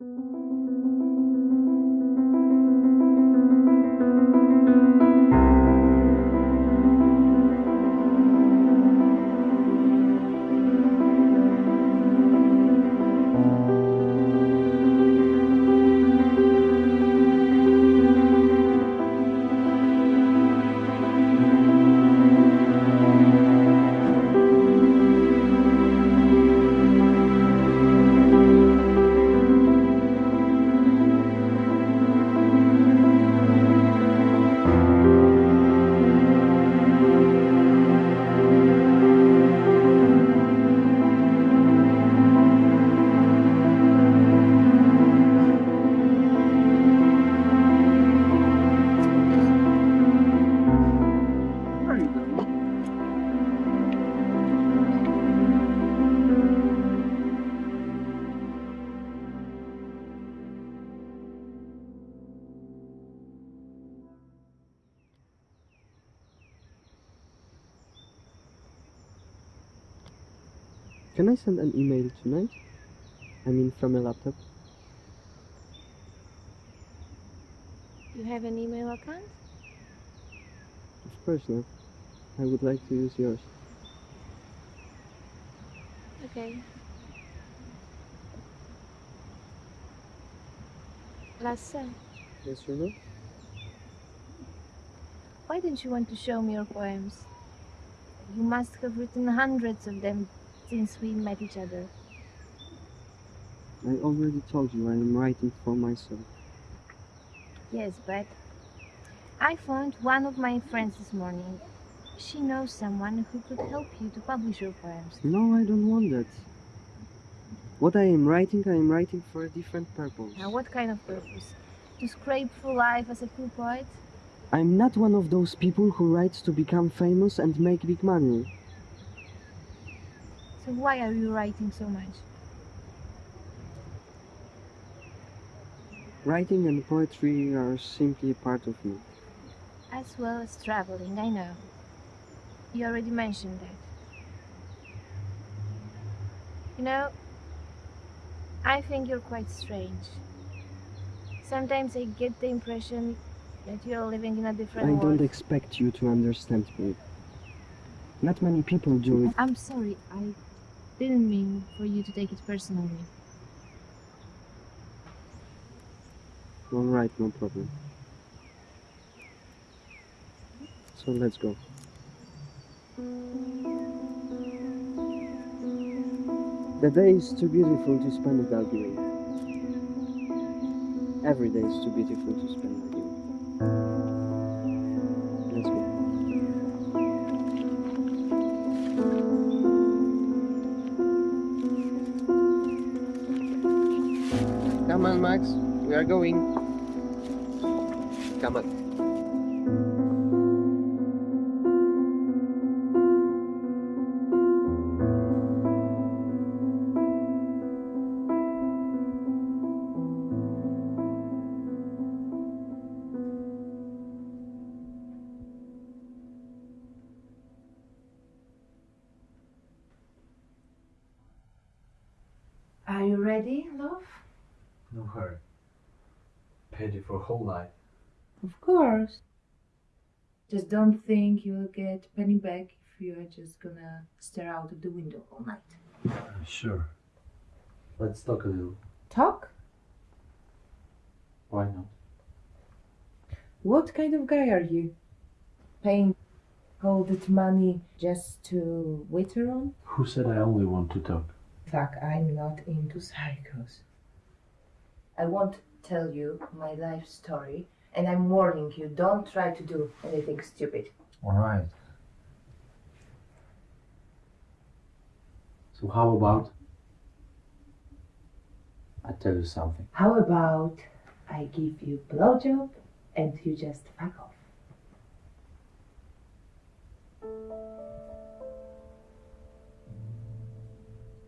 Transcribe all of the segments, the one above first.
Where send an email tonight? I mean from a laptop? You have an email account? Of course not. I would like to use yours. Okay. Lasse, Yes or no? why don't you want to show me your poems? You must have written hundreds of them since we met each other. I already told you I am writing for myself. Yes, but I found one of my friends this morning. She knows someone who could help you to publish your poems. No, I don't want that. What I am writing, I am writing for a different purpose. Now, what kind of purpose? To scrape through life as a cool poet? I'm not one of those people who writes to become famous and make big money. So why are you writing so much? Writing and poetry are simply a part of me. As well as traveling, I know. You already mentioned that. You know, I think you're quite strange. Sometimes I get the impression that you're living in a different I world. I don't expect you to understand me. Not many people do it. I'm sorry, I didn't mean for you to take it personally. Alright, no problem. So let's go. The day is too beautiful to spend without you. Every day is too beautiful to spend with Max. We are going. Come on. Just don't think you'll get penny back if you are just gonna stare out of the window all night. Uh, sure. Let's talk a little. Talk? Why not? What kind of guy are you? Paying all that money just to waiter on? Who said I only want to talk? Fuck, I'm not into psychos. I won't tell you my life story, and I'm warning you don't try to do anything stupid. Alright. So how about I tell you something? How about I give you blowjob and you just fuck off?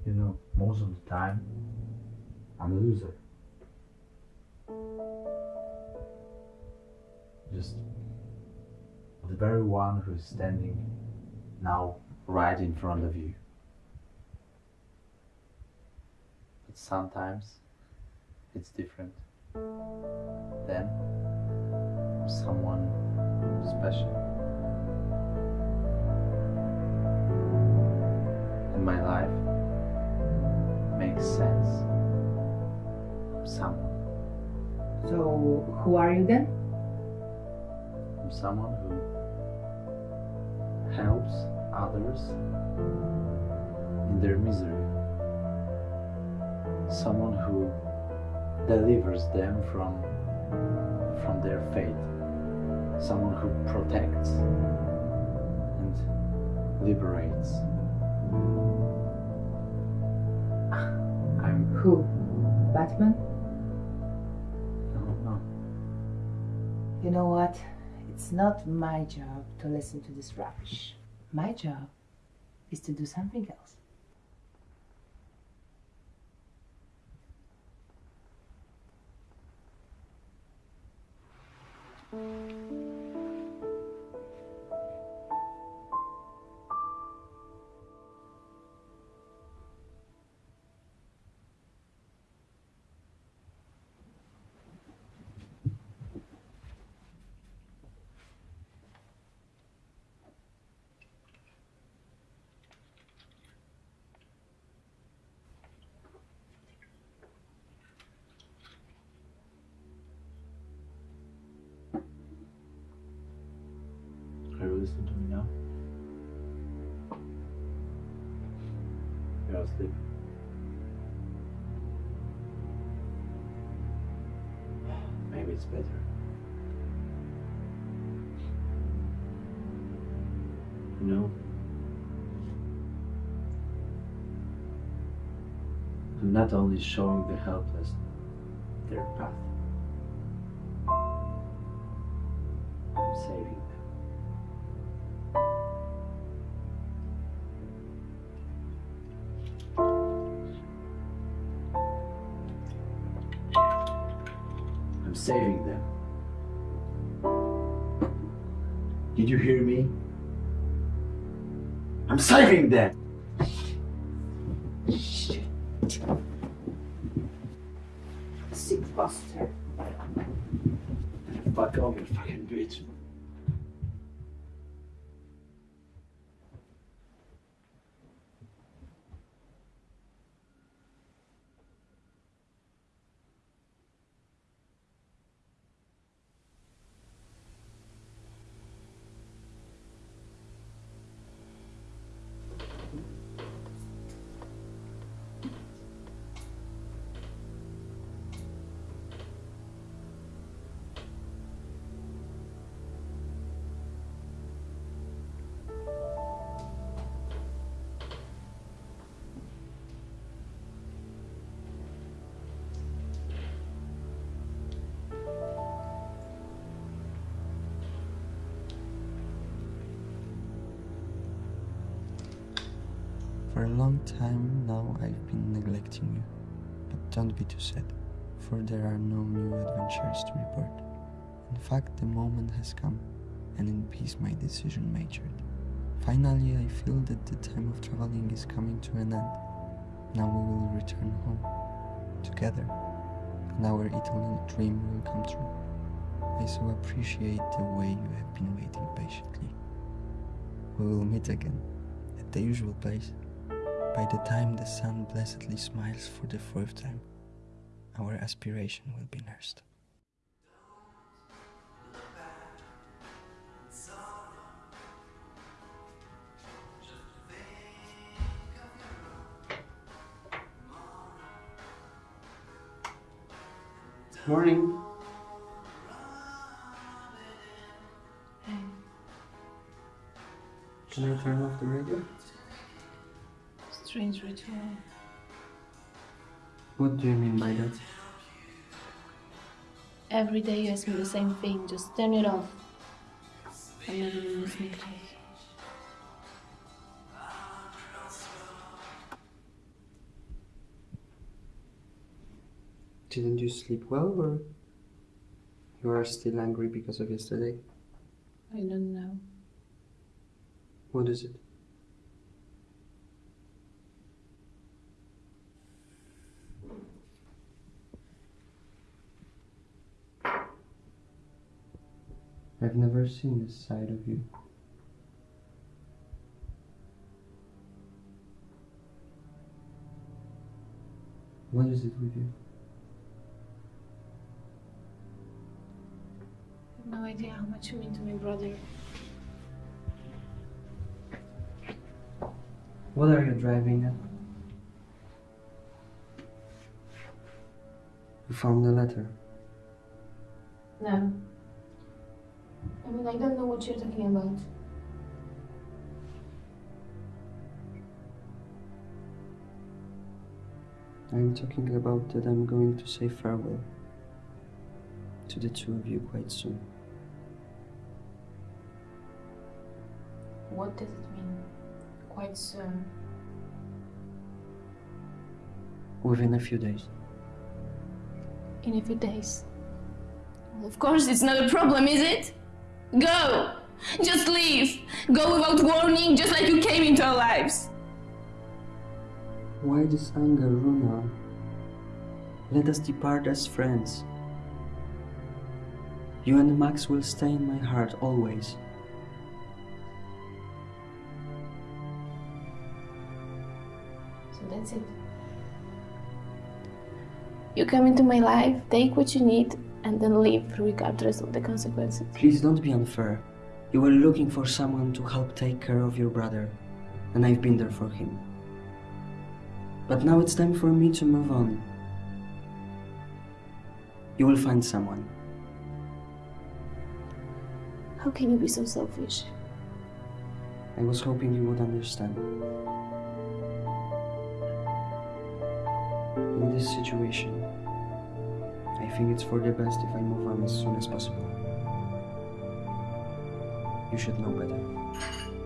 You know, most of the time I'm a loser. Just the very one who's standing now right in front of you. But sometimes it's different. Then, someone special. And my life makes sense. Someone. So, who are you then? Someone who helps others in their misery. Someone who delivers them from from their fate. Someone who protects and liberates. I'm Who? Batman? no no You know what? It's not my job to listen to this rubbish. My job is to do something else. Not only showing the helpless their path, I'm saving them. I'm saving them. Did you hear me? I'm saving them! To report. In fact, the moment has come, and in peace my decision matured. Finally, I feel that the time of traveling is coming to an end. Now we will return home, together, and our Italian dream will come true. I so appreciate the way you have been waiting patiently. We will meet again, at the usual place. By the time the sun blessedly smiles for the fourth time, our aspiration will be nursed. Morning. Can I turn off the radio? Strange ritual. What do you mean by that? Every day you ask me the same thing, just turn it off. I'm never listening to it. Didn't you sleep well or you are still angry because of yesterday? I don't know. What is it? I've never seen this side of you. What is it with you? No idea how much you mean to my brother. What are you driving at? You found the letter. No. I mean, I don't know what you're talking about. I'm talking about that I'm going to say farewell to the two of you quite soon. What does it mean? Quite soon. Within a few days. In a few days. Well, of course, it's not a problem, is it? Go! Just leave! Go without warning, just like you came into our lives! Why this anger, Runa? Let us depart as friends. You and Max will stay in my heart always. That's it. You come into my life, take what you need, and then leave regardless of the consequences. Please don't be unfair. You were looking for someone to help take care of your brother, and I've been there for him. But now it's time for me to move on. You will find someone. How can you be so selfish? I was hoping you would understand. This situation, I think it's for the best if I move on as soon as possible. You should know better.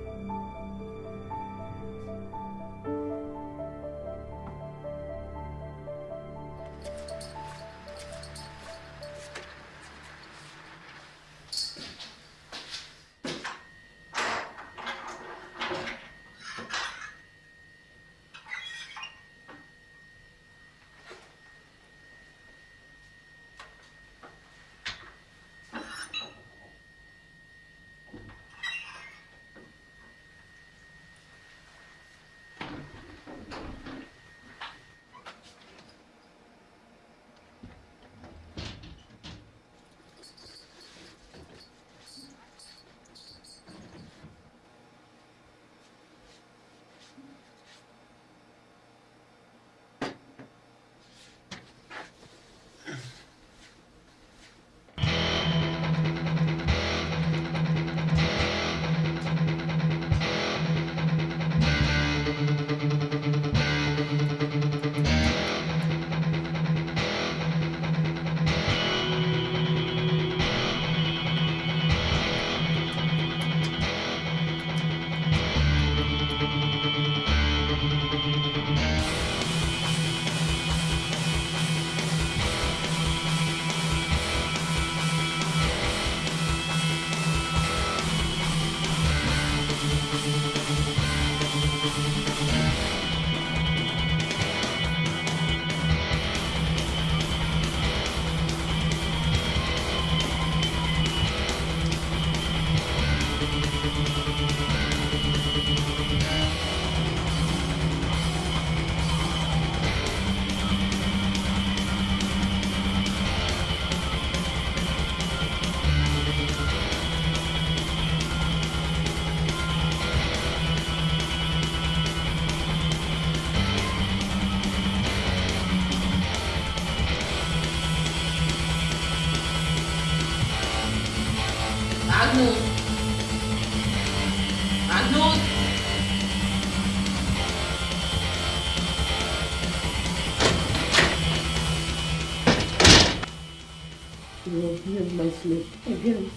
Will hear my sleep again.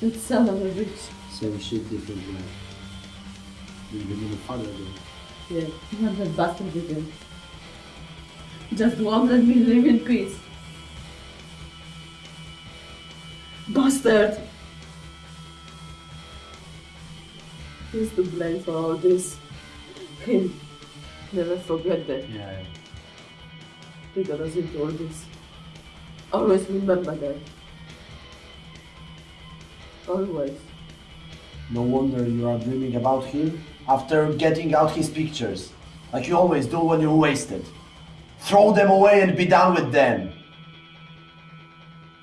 That son of a bitch. Same shit, different life. Even in the father though. Yeah, not that bastard again. Just won't let me live in peace. Bastard! He's to blame for all this. Him. Never forget that. Yeah, yeah. He got us into all this. Always remember that. Always. No wonder you are dreaming about him after getting out his pictures, like you always do when you're wasted. Throw them away and be done with them.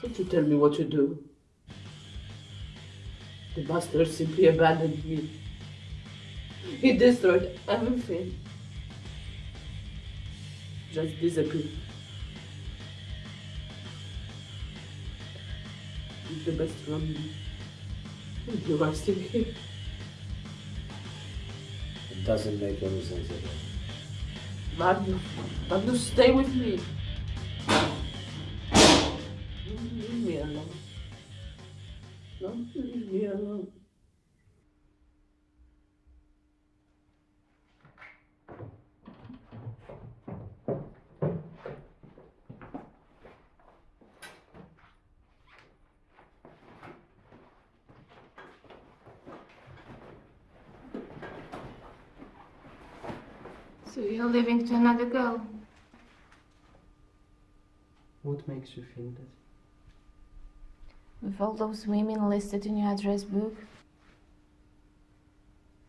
Don't you tell me what to do. The bastard simply abandoned me. He destroyed everything. Just disappeared. The best from you are still here. It doesn't make any sense at all. Magnus, Magnus, stay with me. Don't leave me alone. Don't leave me alone. So you're leaving to another girl? What makes you think that? With all those women listed in your address book?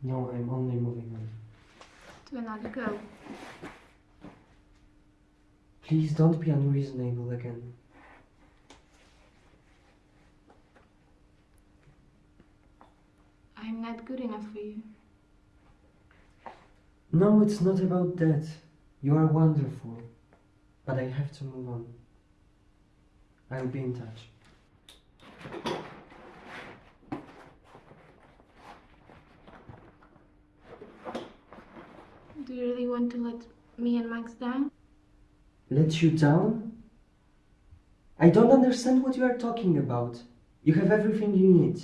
No, I'm only moving on. To another girl. Please don't be unreasonable again. I'm not good enough for you. No, it's not about that. You are wonderful. But I have to move on. I'll be in touch. Do you really want to let me and Max down? Let you down? I don't understand what you are talking about. You have everything you need.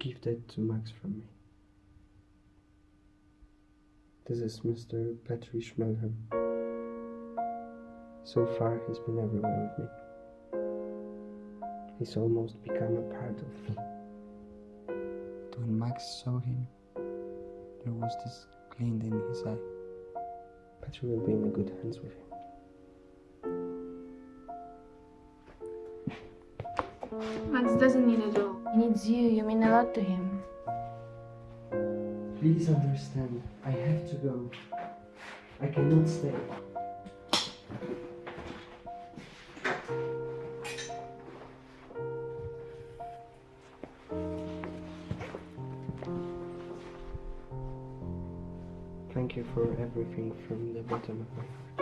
Give that to Max from me. This is Mr. Petri Schmelham. So far, he's been everywhere with me. He's almost become a part of me. When Max saw him, there was this glint in his eye. Petri will be in good hands with him. Max doesn't need it all. He needs you. You mean a lot to him. Please understand, I have to go. I cannot stay. Thank you for everything from the bottom of my heart.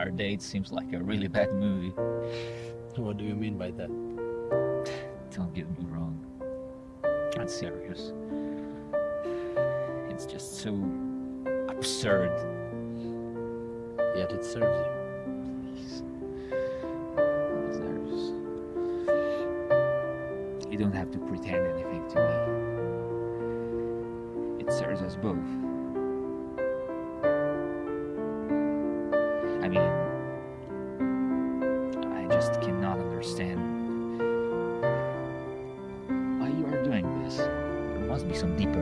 Our date seems like a really bad movie. What do you mean by that? Don't get me wrong. I'm serious. It's just so absurd. Yet it serves you. Please. You don't have to pretend anything to me. It serves us both. Some deeper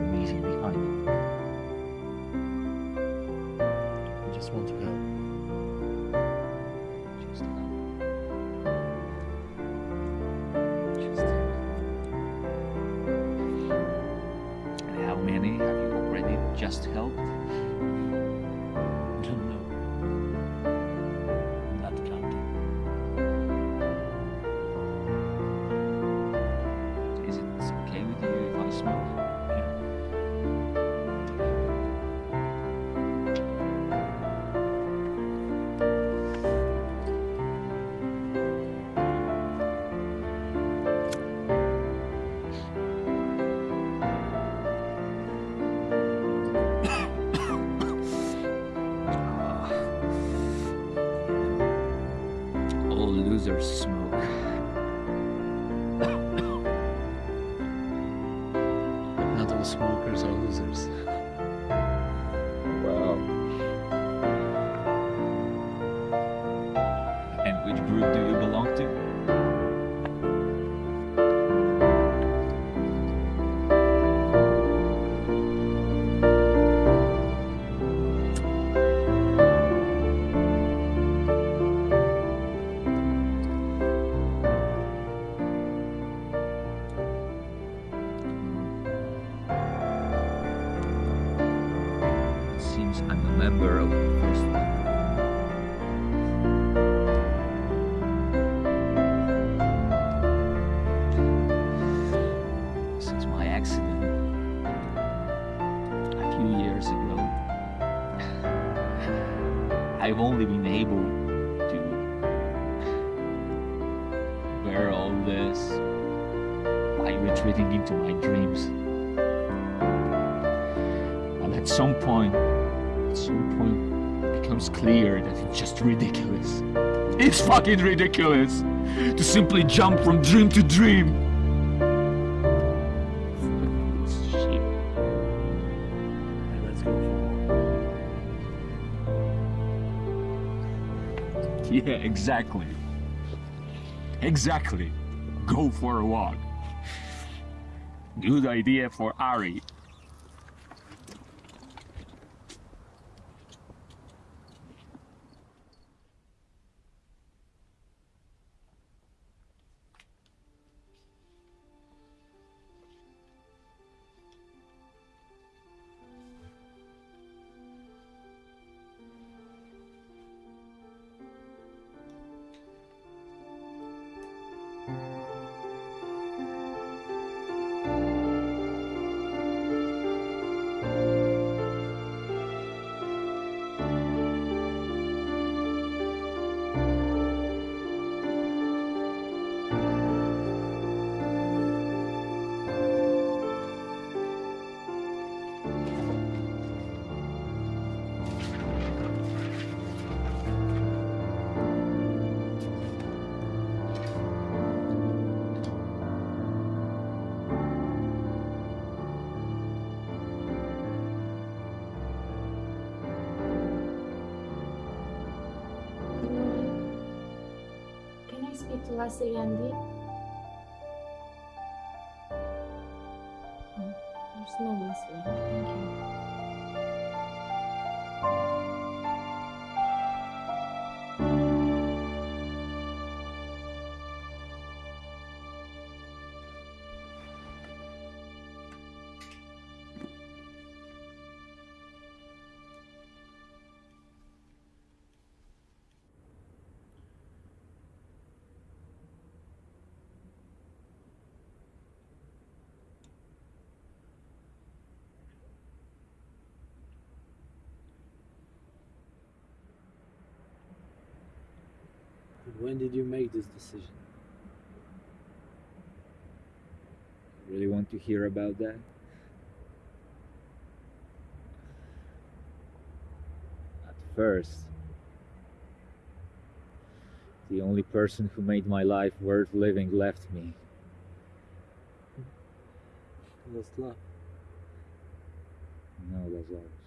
some point, at some point, it becomes clear that it's just ridiculous. It's fucking ridiculous to simply jump from dream to dream. Yeah, exactly. Exactly. Go for a walk. Good idea for Ari. I speak to When did you make this decision? Really want to hear about that? At first, the only person who made my life worth living left me. Lost love. No, Lazarus.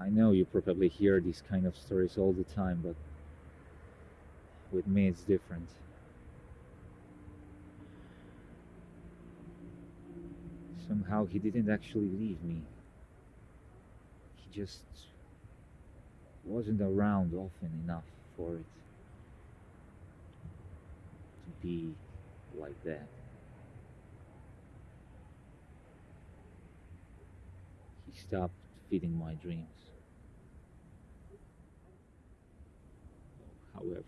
I know you probably hear these kind of stories all the time, but with me it's different. Somehow he didn't actually leave me. He just wasn't around often enough for it to be like that. He stopped feeding my dreams. However,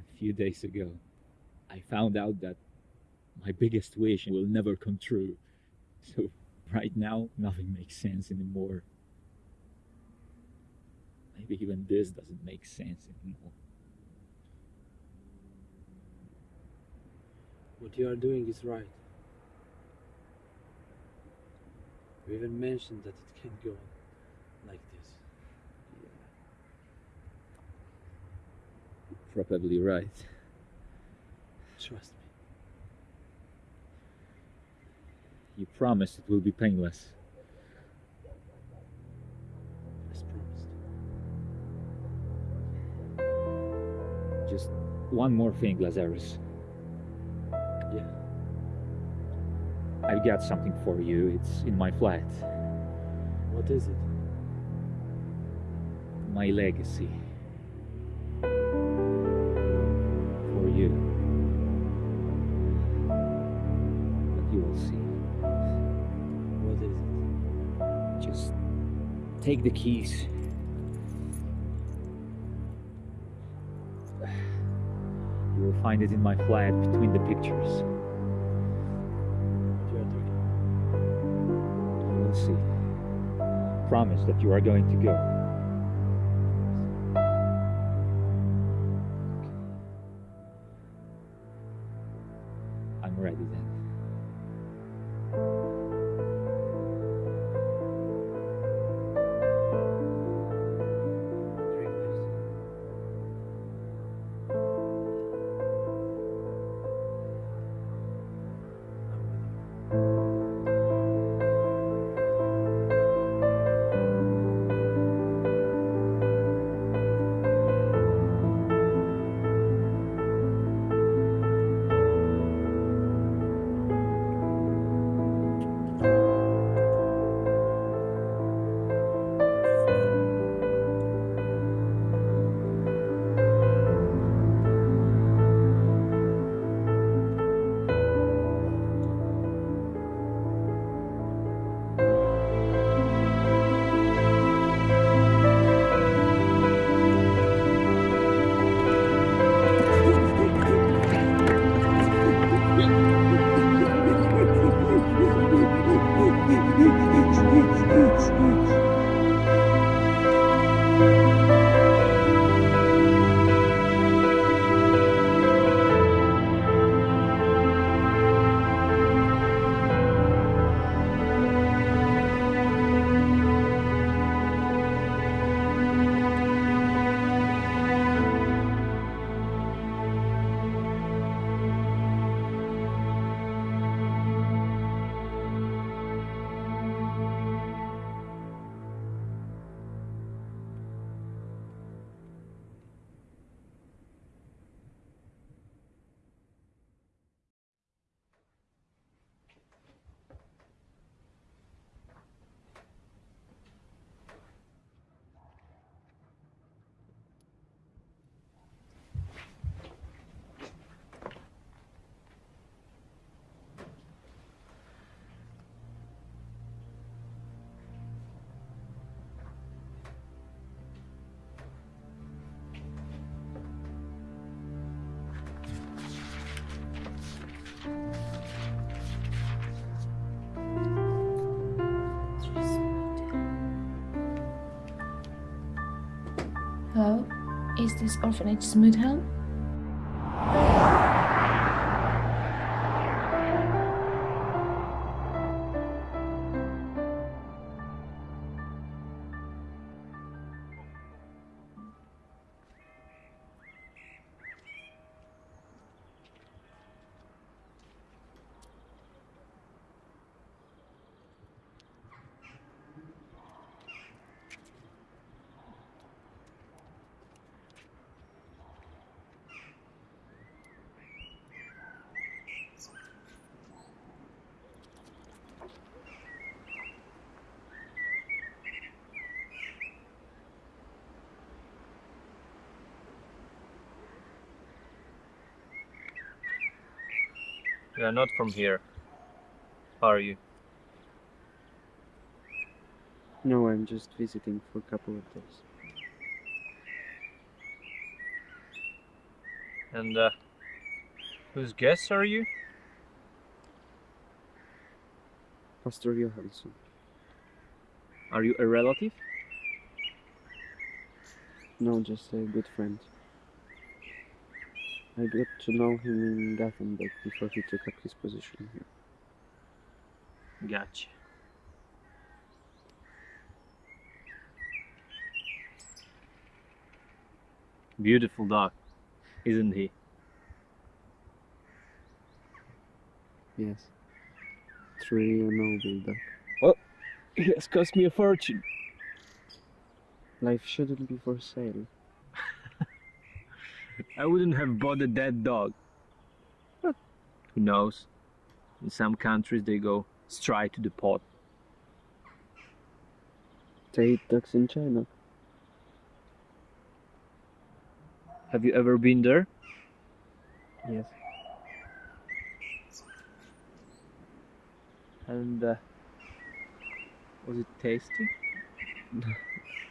a few days ago, I found out that my biggest wish will never come true. So, right now, nothing makes sense anymore. Maybe even this doesn't make sense anymore. What you are doing is right. You even mentioned that it can't go on like this. You're probably right. Trust me. You promised it will be painless. As promised. Just one more thing, Lazarus. Yeah. I've got something for you. It's in my flat. What is it? My legacy. Take the keys. You will find it in my flat between the pictures. You will see. Promise that you are going to go. Is this orphanage Smooth Home? You are not from here, are you? No, I'm just visiting for a couple of days. And uh, whose guests are you? Pastor Johansson. Are you a relative? No, just a good friend. I got to know him in Gothenburg before he took up his position here. Gotcha. Beautiful dog, isn't he? Yes. Truly a noble dog. Well, he has cost me a fortune. Life shouldn't be for sale. I wouldn't have bought a dead dog. But who knows? In some countries they go straight to the pot. They eat dogs in China. Have you ever been there? Yes. And uh, was it tasty?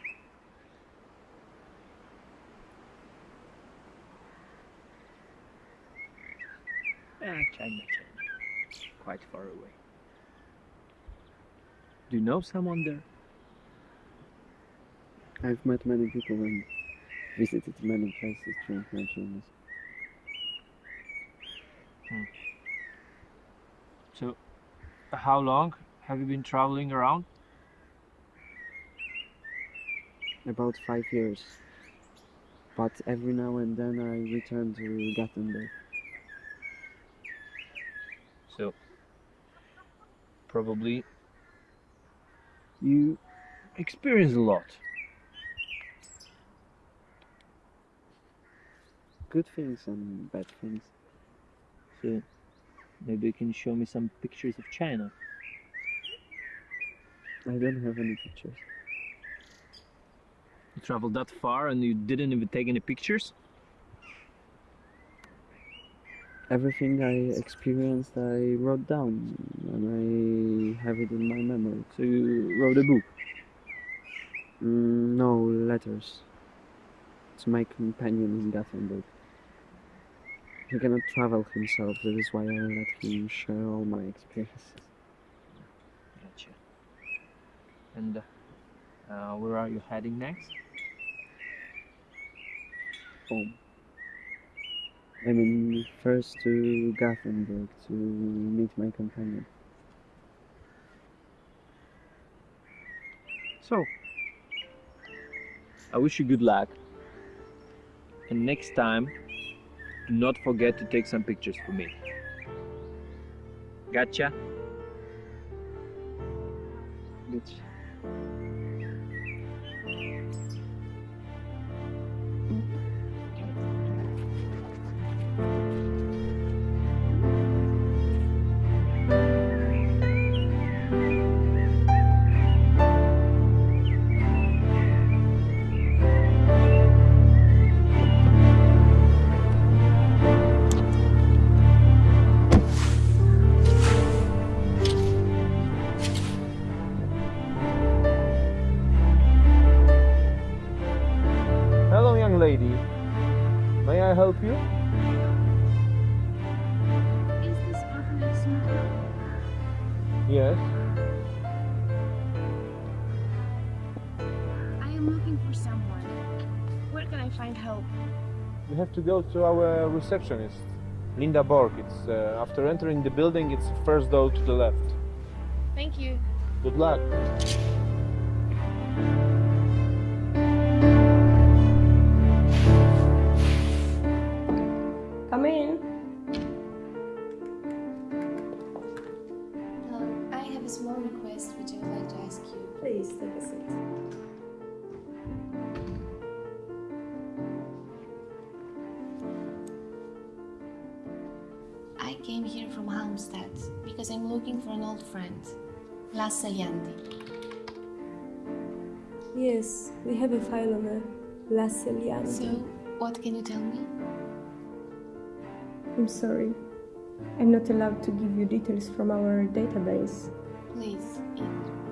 Ah, China, China. Quite far away. Do you know someone there? I've met many people and visited many places during my journeys. So, how long have you been traveling around? About five years. But every now and then I return to Gothenburg. So, probably you experience a lot. Good things and bad things. So, maybe you can show me some pictures of China. I don't have any pictures. You traveled that far and you didn't even take any pictures? Everything I experienced, I wrote down, and I have it in my memory. So you wrote a book? Mm, no, letters. It's my companion in Gothenburg. He cannot travel himself, that is why I let him share all my experiences. Gotcha. And uh, where are you heading next? Home. I mean, first to Gothenburg to meet my companion. So, I wish you good luck. And next time, do not forget to take some pictures for me. Gotcha? To go to our receptionist, Linda Borg. It's uh, after entering the building. It's the first door to the left. Thank you. Good luck. Looking for an old friend, Las Salianti. Yes, we have a file on her. La Celianti. So, what can you tell me? I'm sorry. I'm not allowed to give you details from our database. Please, it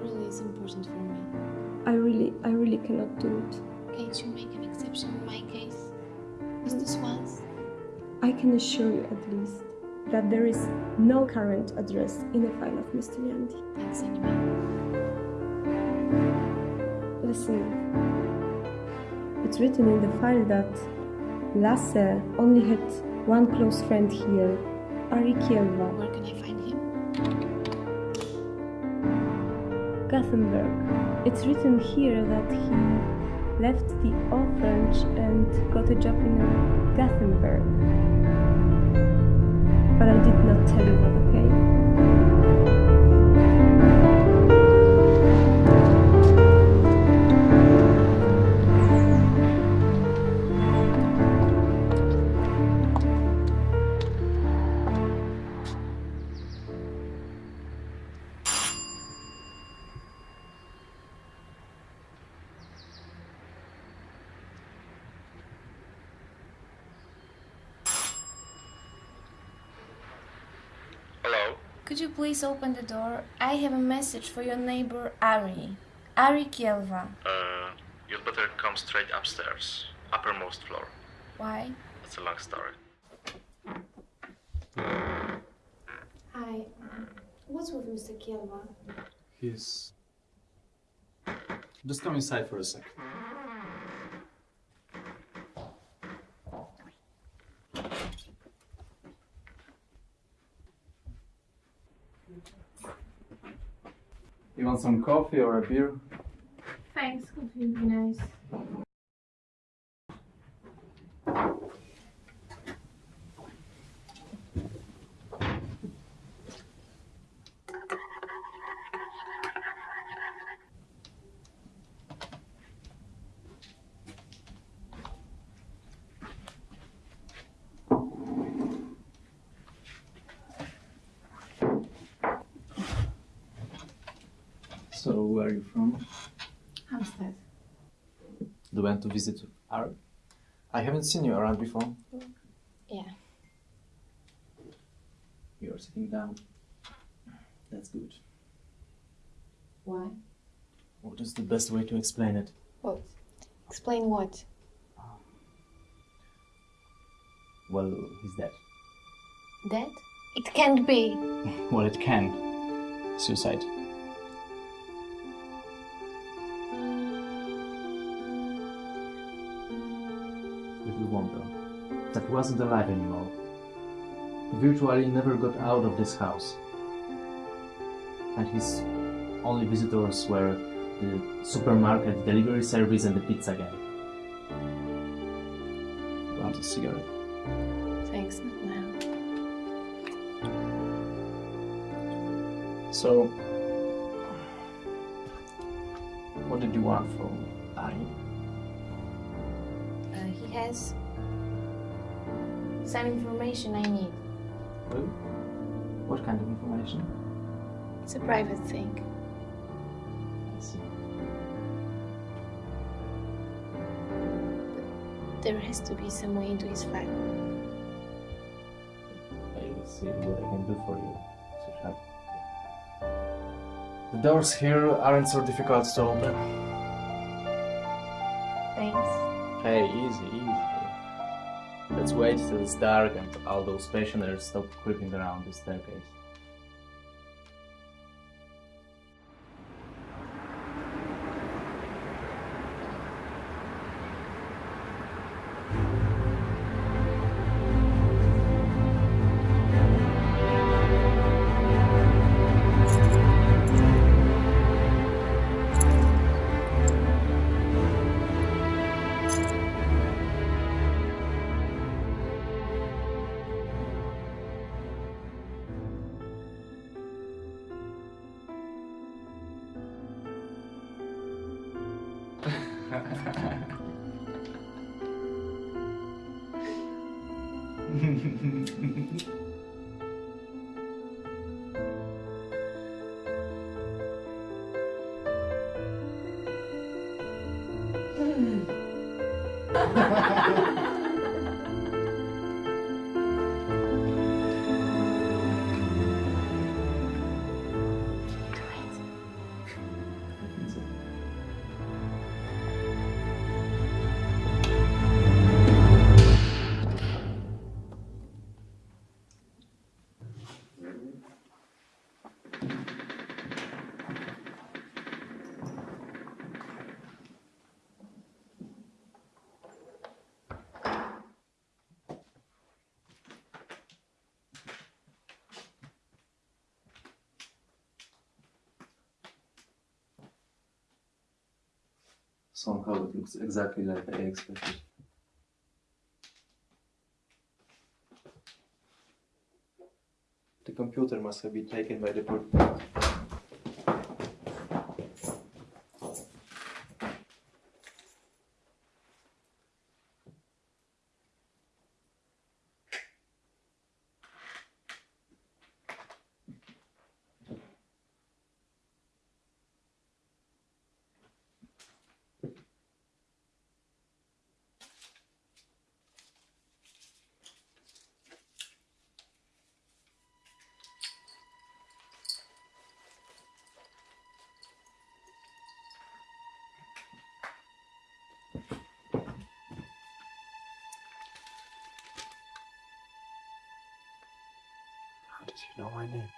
really is important for me. I really, I really cannot do it. Can't you make an exception in my case? Just this once? I can assure you at least that there is no current address in the file of Mr. Yandi. Thanks anyway. Listen, it's written in the file that Lasse only had one close friend here, Ari Kielva. Where can I find him? Gothenburg. It's written here that he left the orphanage and got a job in Gothenburg. But I did not tell you please open the door? I have a message for your neighbor Ari. Ari Kielva. Uh, you'd better come straight upstairs. Uppermost floor. Why? That's a long story. Hi. What's with Mr. Kielva? He's. Just come inside for a sec. You want some coffee or a beer? Thanks, coffee would be nice. So, where are you from? Hampstead. You went to visit Art? I haven't seen you around before. Yeah. You're sitting down. That's good. Why? What is the best way to explain it? What? Explain what? Well, he's dead. Dead? It can't be. Well, it can. Suicide. That wasn't alive anymore. He virtually never got out of this house. And his only visitors were the supermarket delivery service and the pizza guy. Want a cigarette? Thanks, not now. So, what did you want from Ari? Uh, he has some information I need. Well, what kind of information? It's a private thing. I see. But There has to be some way into his flat. I will see what I can do for you. The doors here aren't so difficult to open. Wait till it's dark and all those pensioners stop creeping around the staircase. Somehow it looks exactly like I expected. The computer must have been taken by the my name?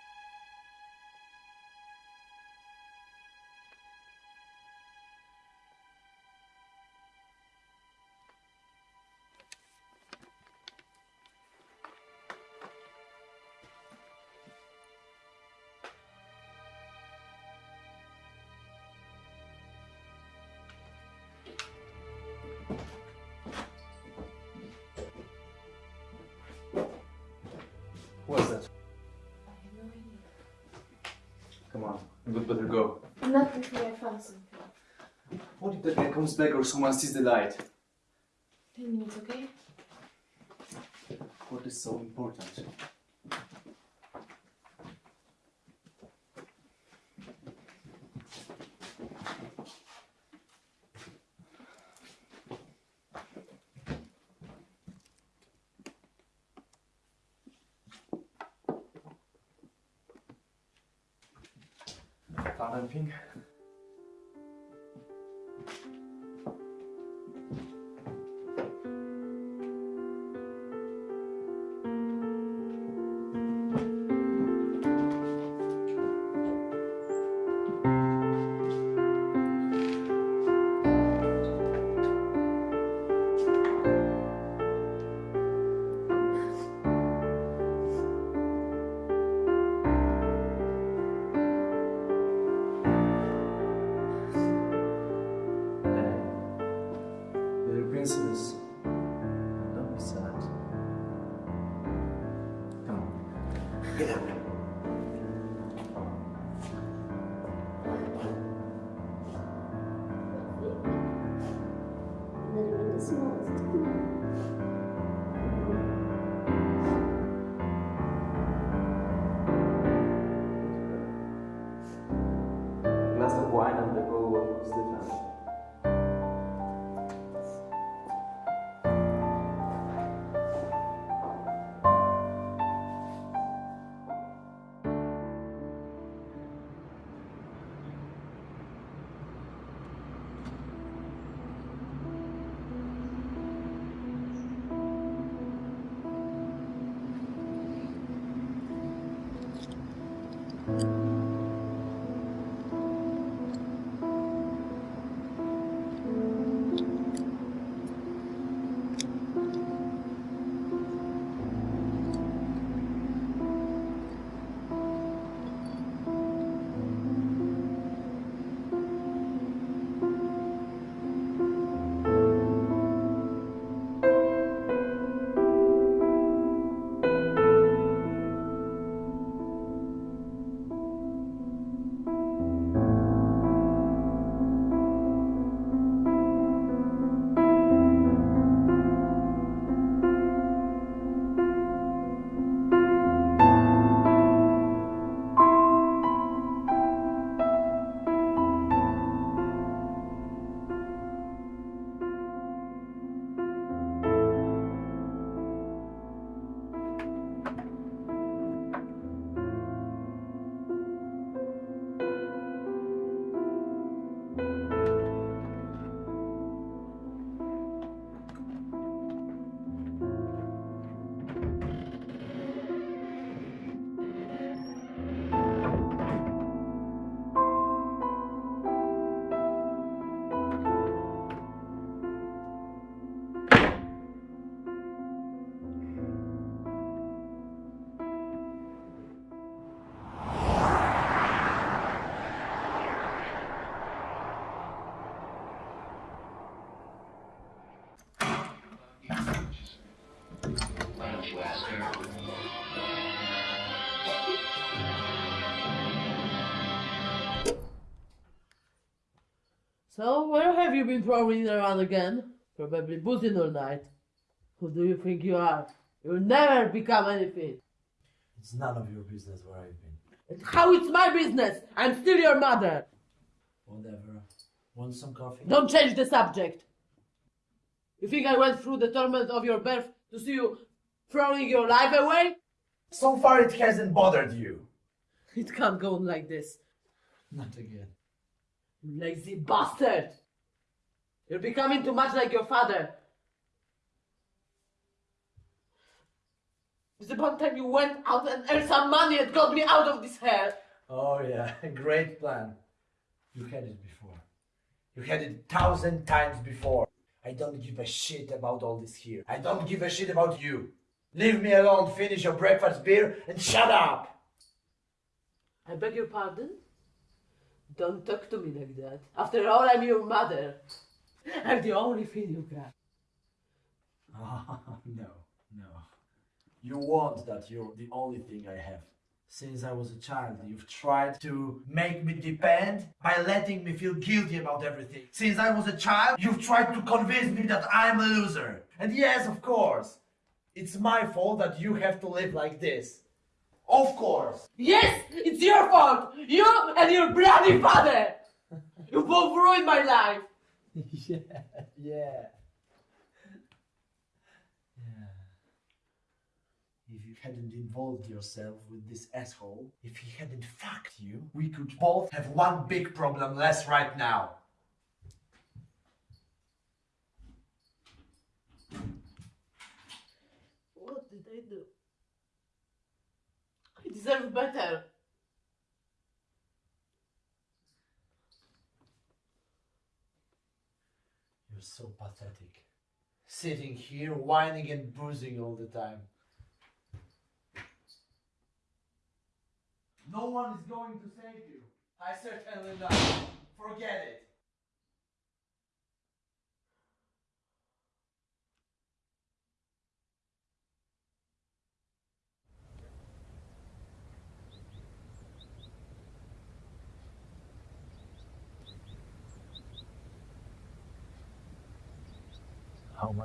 What's that? Come on, we'd better go. Not before I found something. What if the guy comes back or someone sees the light? Ten minutes, okay? What is so important? Found anything? So, where have you been prowling around again? Probably boozing all night. Who do you think you are? You'll never become anything. It's none of your business where I've been. And how it's my business? I'm still your mother. Whatever. Want some coffee? Don't change the subject. You think I went through the torment of your birth to see you throwing your life away? So far it hasn't bothered you. It can't go on like this. Not again. You lazy bastard! You're becoming too much like your father. It's about time you went out and earned some money and got me out of this hell. Oh yeah, great plan. You had it before. You had it a thousand times before. I don't give a shit about all this here. I don't give a shit about you. Leave me alone, finish your breakfast beer, and shut up! I beg your pardon? Don't talk to me like that. After all, I'm your mother. I'm the only thing you got. Ah, no, no. You want that you're the only thing I have. Since I was a child, you've tried to make me depend by letting me feel guilty about everything. Since I was a child, you've tried to convince me that I'm a loser. And yes, of course, it's my fault that you have to live like this. Of course. Yes, it's your fault! You and your bloody father! You both ruined my life! yeah, yeah. Yeah. If you hadn't involved yourself with this asshole, if he hadn't fucked you, we could both have one big problem less right now. What did I do? I deserve better. You're so pathetic. Sitting here whining and bruising all the time. No one is going to save you. I certainly not. Forget it.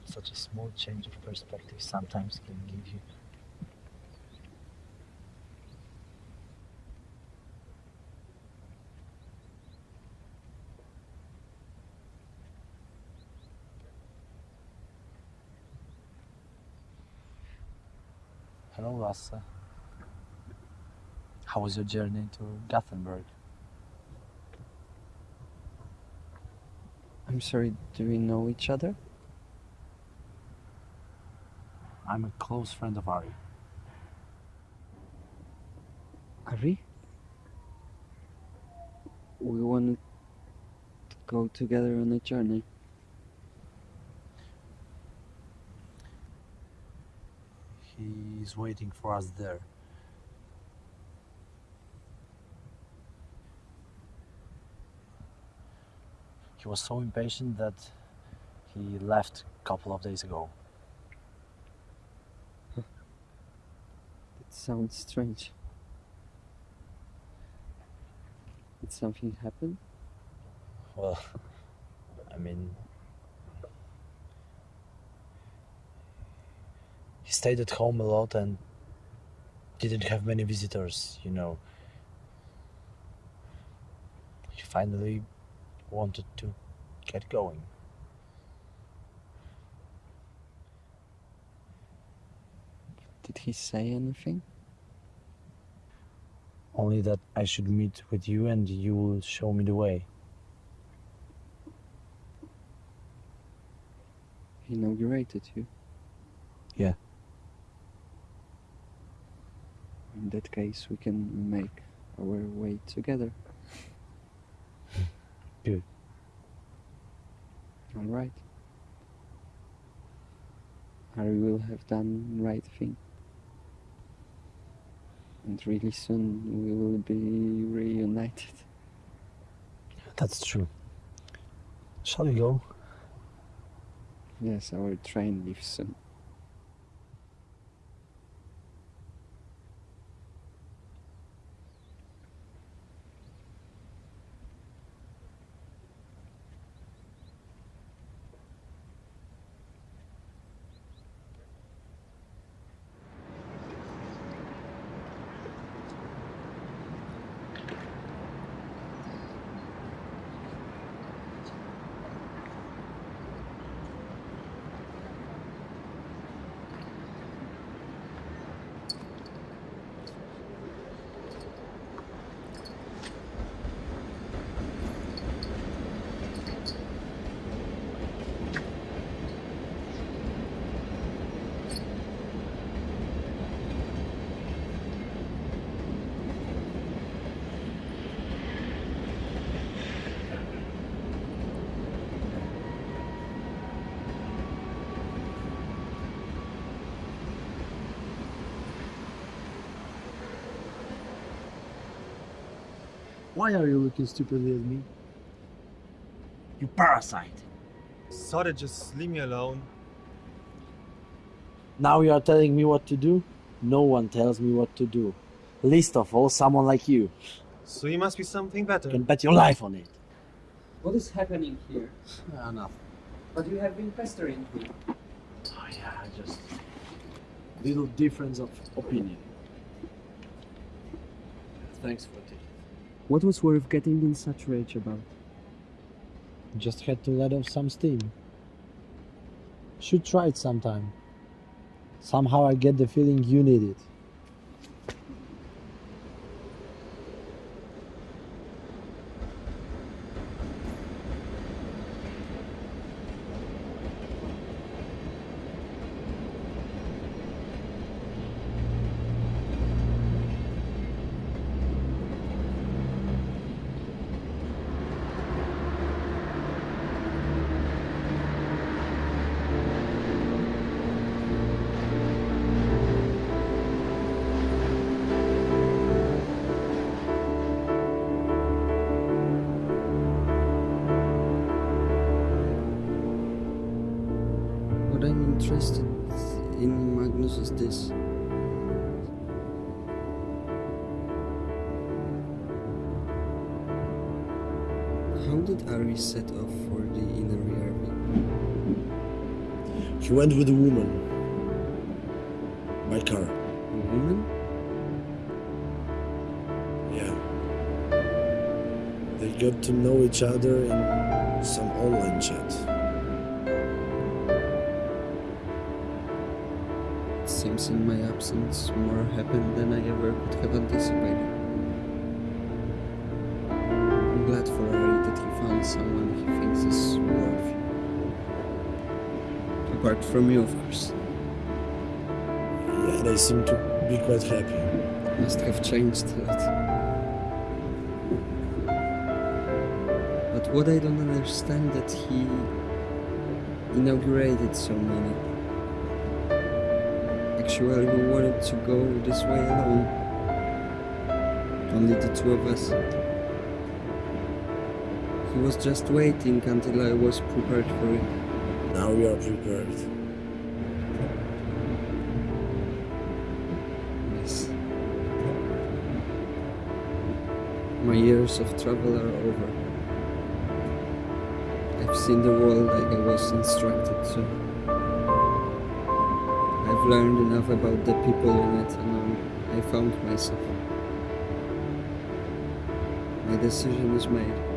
Such a small change of perspective sometimes can give you. Hello, Lasse. How was your journey to Gothenburg? I'm sorry, do we know each other? I'm a close friend of Ari. Ari? We want to go together on a journey. He's waiting for us there. He was so impatient that he left a couple of days ago. Sounds strange. Did something happen? Well, I mean, he stayed at home a lot and didn't have many visitors, you know. He finally wanted to get going. Did he say anything? Only that I should meet with you and you will show me the way. He inaugurated you. Yeah. In that case, we can make our way together. Good. All right. Ari will have done right thing. And really soon we will be reunited. That's true. Shall we go? Yes, our train leaves soon. Why are you looking stupidly at me? You parasite. Sorry, just leave me alone. Now you are telling me what to do? No one tells me what to do. Least of all, someone like you. So you must be something better. You can bet your life on it. What is happening here? Ah, nothing. But you have been pestering me. Oh yeah, just little difference of opinion. Thanks for it. What was worth getting in such rage about? Just had to let off some steam. Should try it sometime. Somehow I get the feeling you need it. With a woman. By car. A woman? Yeah. They got to know each other in some online chat. It seems in my absence more happened Apart from you, of course. Yeah, they seem to be quite happy. Must have changed a lot. But what I don't understand that he inaugurated so many. Actually, we wanted to go this way alone. Only the two of us. He was just waiting until I was prepared for it. Now we are prepared. Yes. My years of travel are over. I've seen the world like I was instructed to. I've learned enough about the people in it and I found myself. My decision is made.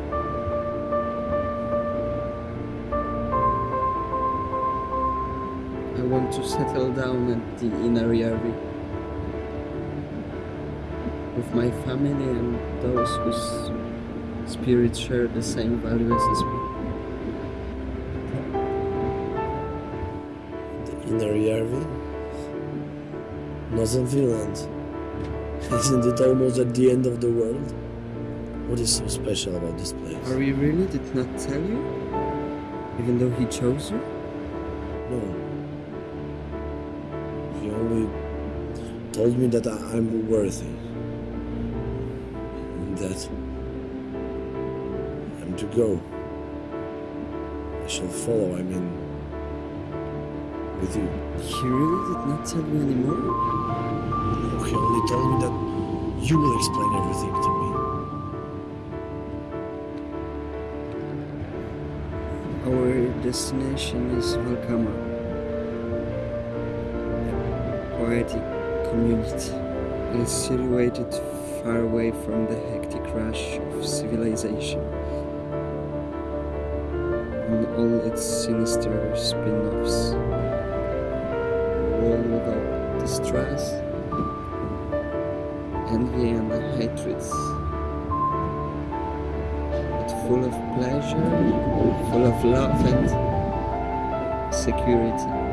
Want to settle down at the Inarijärvi with my family and those whose spirits share the same values as me. The inner Järvi? Northern Finland. Isn't it almost at the end of the world? What is so special about this place? Ari really did not tell you? Even though he chose you? Told me that I'm worthy. And that I'm to go. I shall follow, I mean, with you. He really did not tell you anymore? No, he only told me that you will explain everything to me. Our destination is Valkama. Poetic community. It is situated far away from the hectic rush of civilization and all its sinister spin-offs. A world without distress, envy and hatreds but full of pleasure, full of love and security.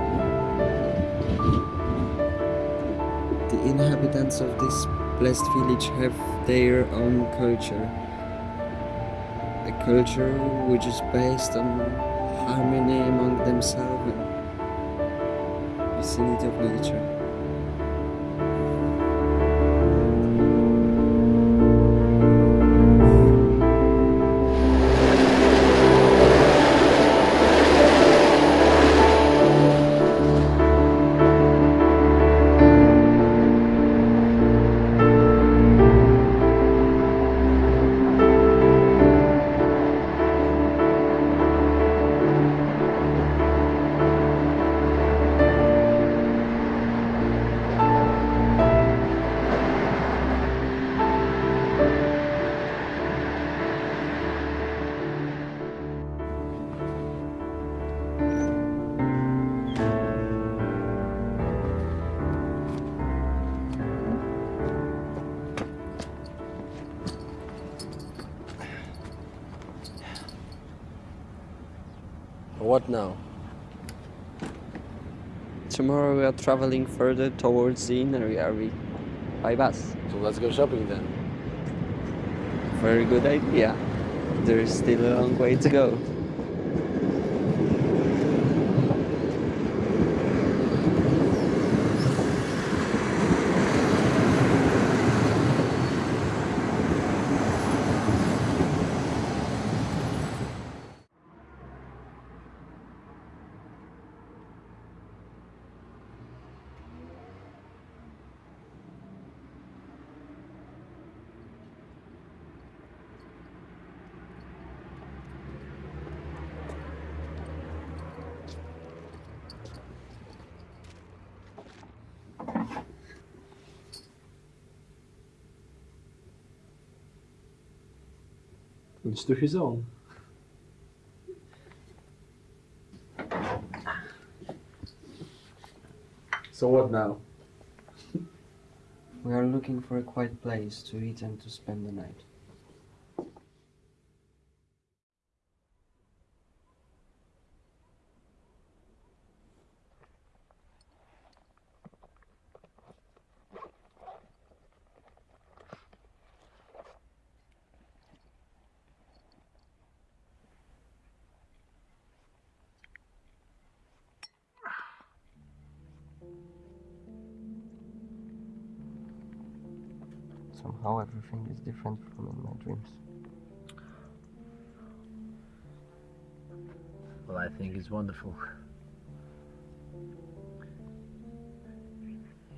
Inhabitants of this blessed village have their own culture. A culture which is based on harmony among themselves and vicinity of nature. What now? Tomorrow we are traveling further towards the inner area by bus. So let's go shopping then. Very good idea. There is still a long way to go. Each to his own. So what now? We are looking for a quiet place to eat and to spend the night. Different from in my dreams. Well, I think it's wonderful.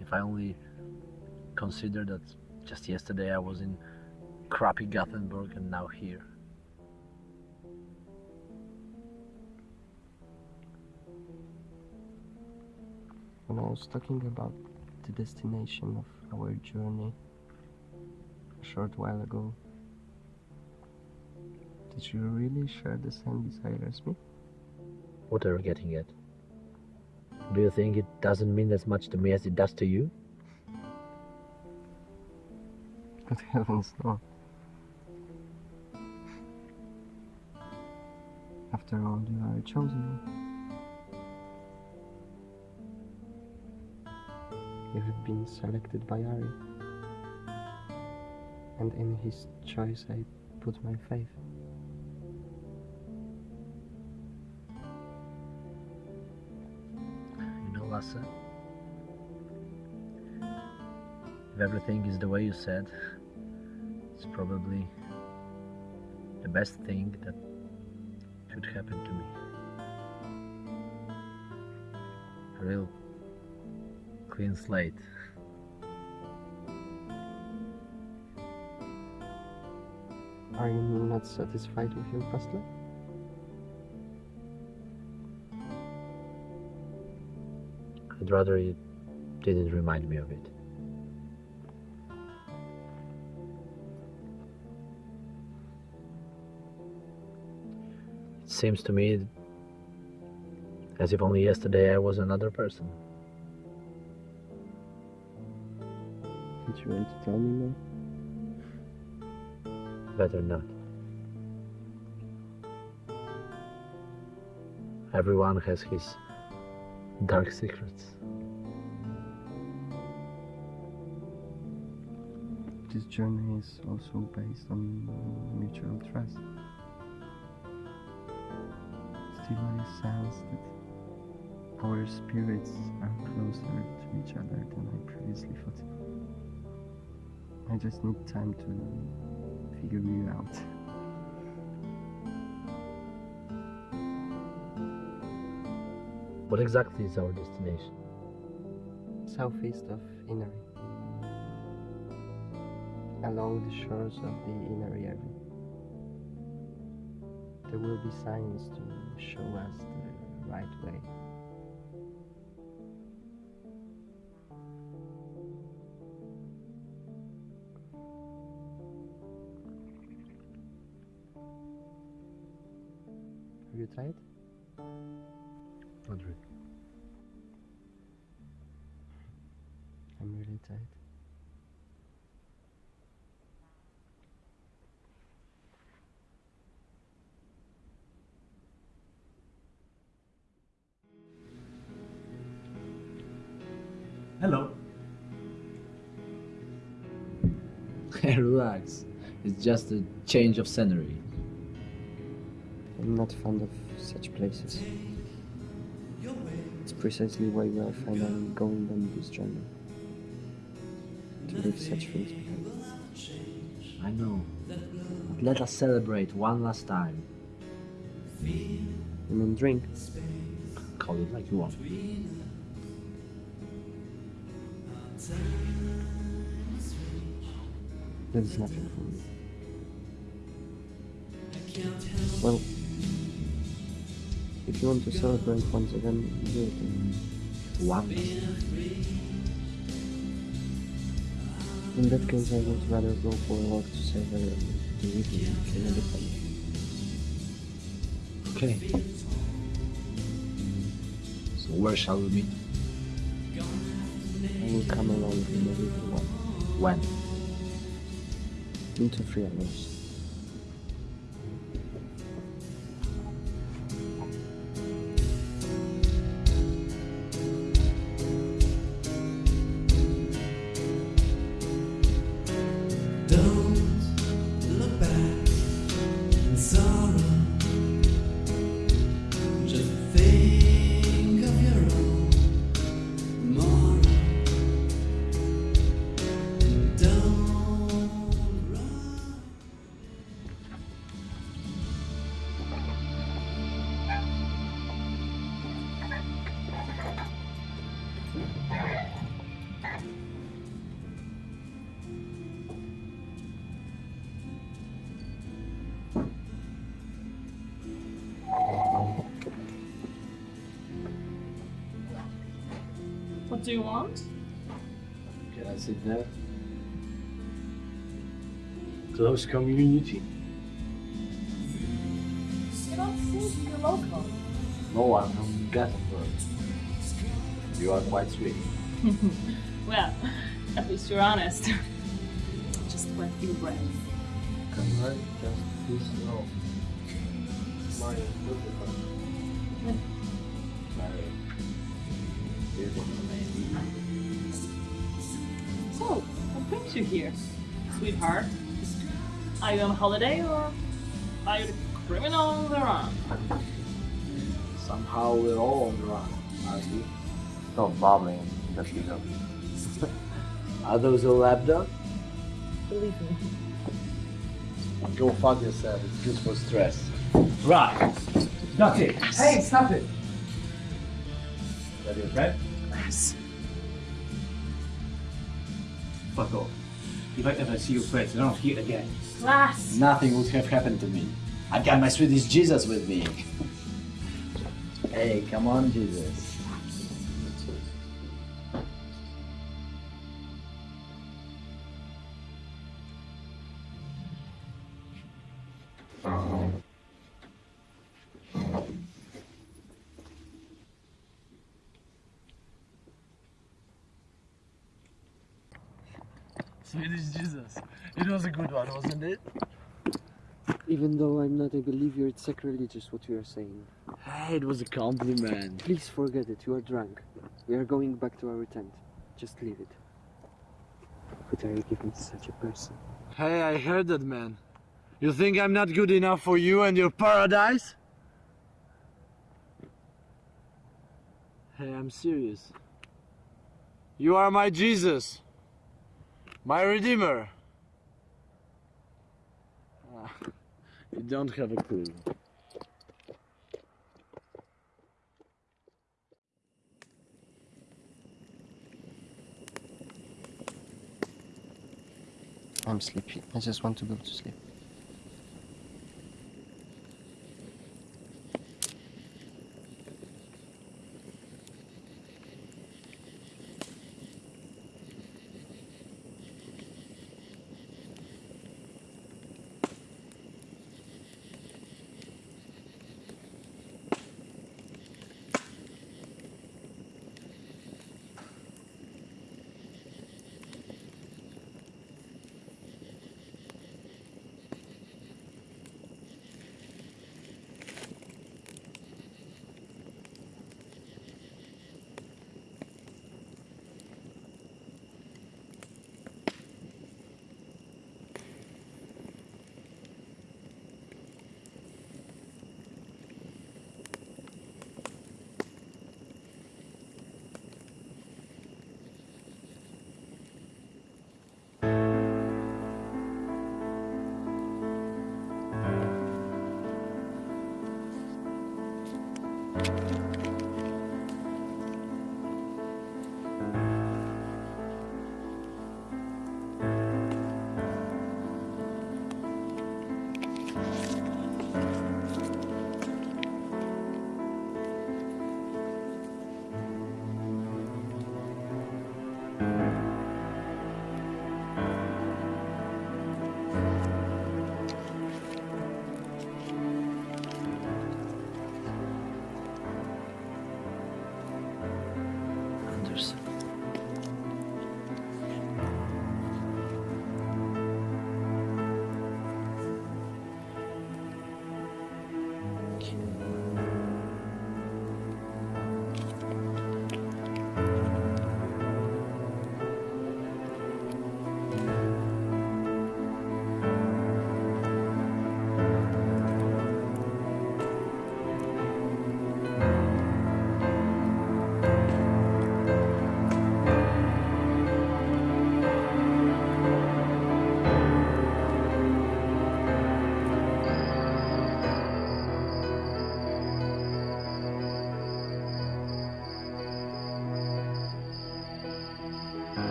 If I only consider that just yesterday I was in crappy Gothenburg and now here. When I was talking about the destination of our journey a short while ago, did you really share the same desire as me? What are you getting at? Do you think it doesn't mean as much to me as it does to you? Good heavens, no. After all, you are chosen. You have been selected by Ari. And in his choice I put my faith. You know, Lasse, if everything is the way you said, it's probably the best thing that could happen to me. A real clean slate. Are you not satisfied with your past life? I'd rather you didn't remind me of it. It seems to me as if only yesterday I was another person. Did you want to tell me more? Better not. Everyone has his dark secrets. This journey is also based on mutual trust. I sense that our spirits are closer to each other than I previously thought. I just need time to figure you out. What exactly is our destination? Southeast of Inari. Along the shores of the Inarijärvi. There will be signs to show us the right way. right? Madrid. I'm really tired. Hello. Relax. It's just a change of scenery. I'm not fond of such places. It's precisely why we are finally going on this journey. To leave such things behind. I know. But let us celebrate one last time. You mean drink? Call it like you want. That's nothing for me. Well, if you want to celebrate once again, do it. then. One. In that case, I would rather go for a walk to savor the evening in a different. Okay. So where shall we meet? I will come along in a little while. When? In two, three hours. You want? Can I sit there? Close community. You don't seem be local. No, I'm from Gothenburg. You are quite sweet. well, at least you're honest. Just wet your breath. Can I just please know my you here, sweetheart? Are you on holiday or are you the criminal on the run? Somehow we're all on the run, aren't we? Stop babbling, that you know. Are those a lab dog? Believe me. Go fuck yourself, it's good for stress. Right. That's it. Hey, stop it! That your friend? Yes. If I ever see your friends, they're not here again. Class! Nothing would have happened to me. I've got my Swedish Jesus with me. Hey, come on, Jesus. Jesus. It was a good one, wasn't it? Even though I'm not a believer, it's sacrilegious what you are saying. Hey, it was a compliment. Please forget it, you are drunk. We are going back to our tent. Just leave it. What are you giving to such a person? Hey, I heard that, man. You think I'm not good enough for you and your paradise? Hey, I'm serious. You are my Jesus. My Redeemer. Ah, you don't have a clue. I'm sleepy. I just want to go to sleep.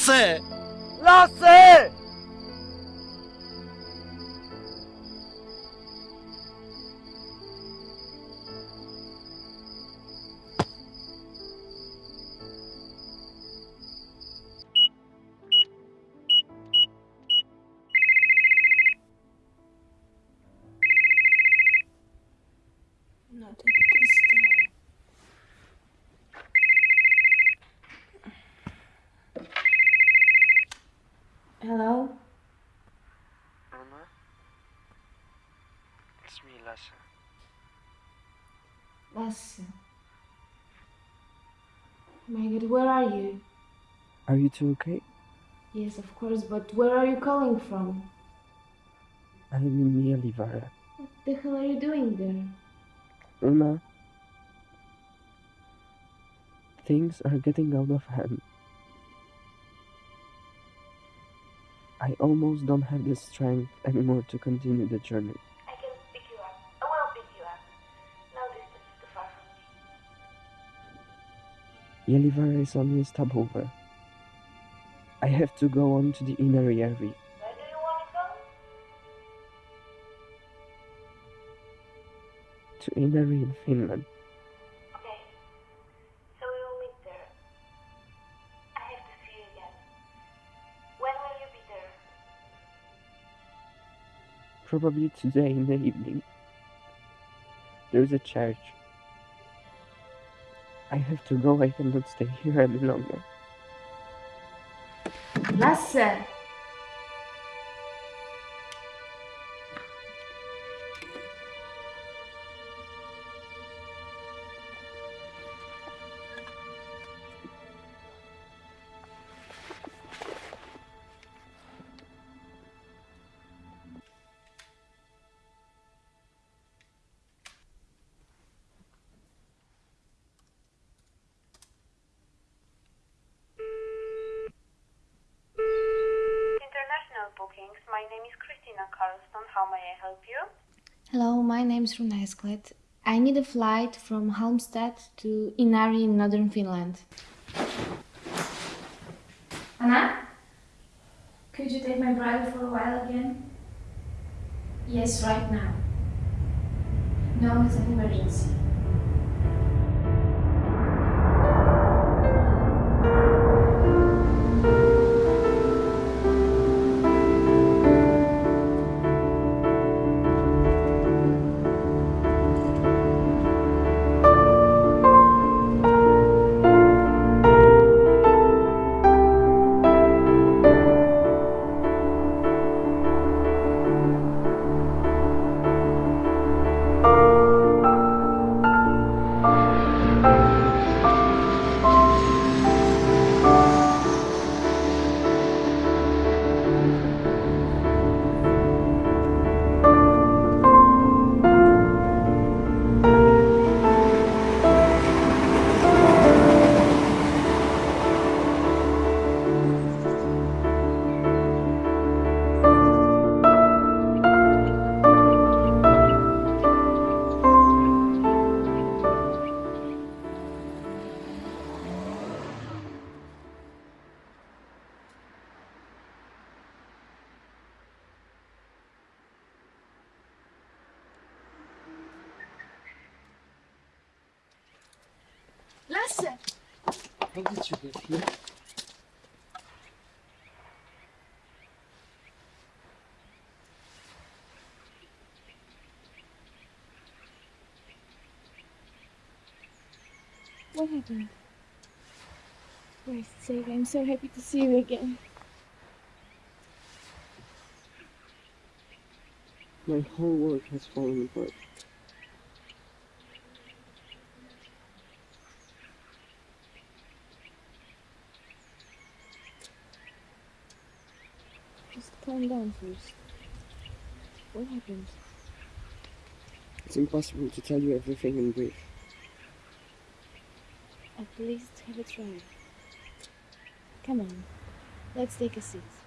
Lasse! Lasse! Not are you? Are you two okay? Yes, of course, but where are you calling from? I'm in Gällivare. What the hell are you doing there? Una? Things are getting out of hand. I almost don't have the strength anymore to continue the journey. Gällivare is only a stopover. I have to go on to the Inarijärvi. Where do you want to go? To Inari in Finland. Okay. So we will meet there. I have to see you again. When will you be there? Probably today in the evening. There's a church. I have to go, I cannot stay here any longer. Lasse! International bookings. My name is Christina Carlston. How may I help you? Hello, my name is Runa Esklet. I need a flight from Halmstad to Inari in northern Finland. Anna? Could you take my brother for a while again? Yes, right now. No, it's an emergency. What happened? Christ's sake, I'm so happy to see you again. My whole world has fallen apart. Just calm down first. What happened? It's impossible to tell you everything in brief. At least have a try. Come on, let's take a seat.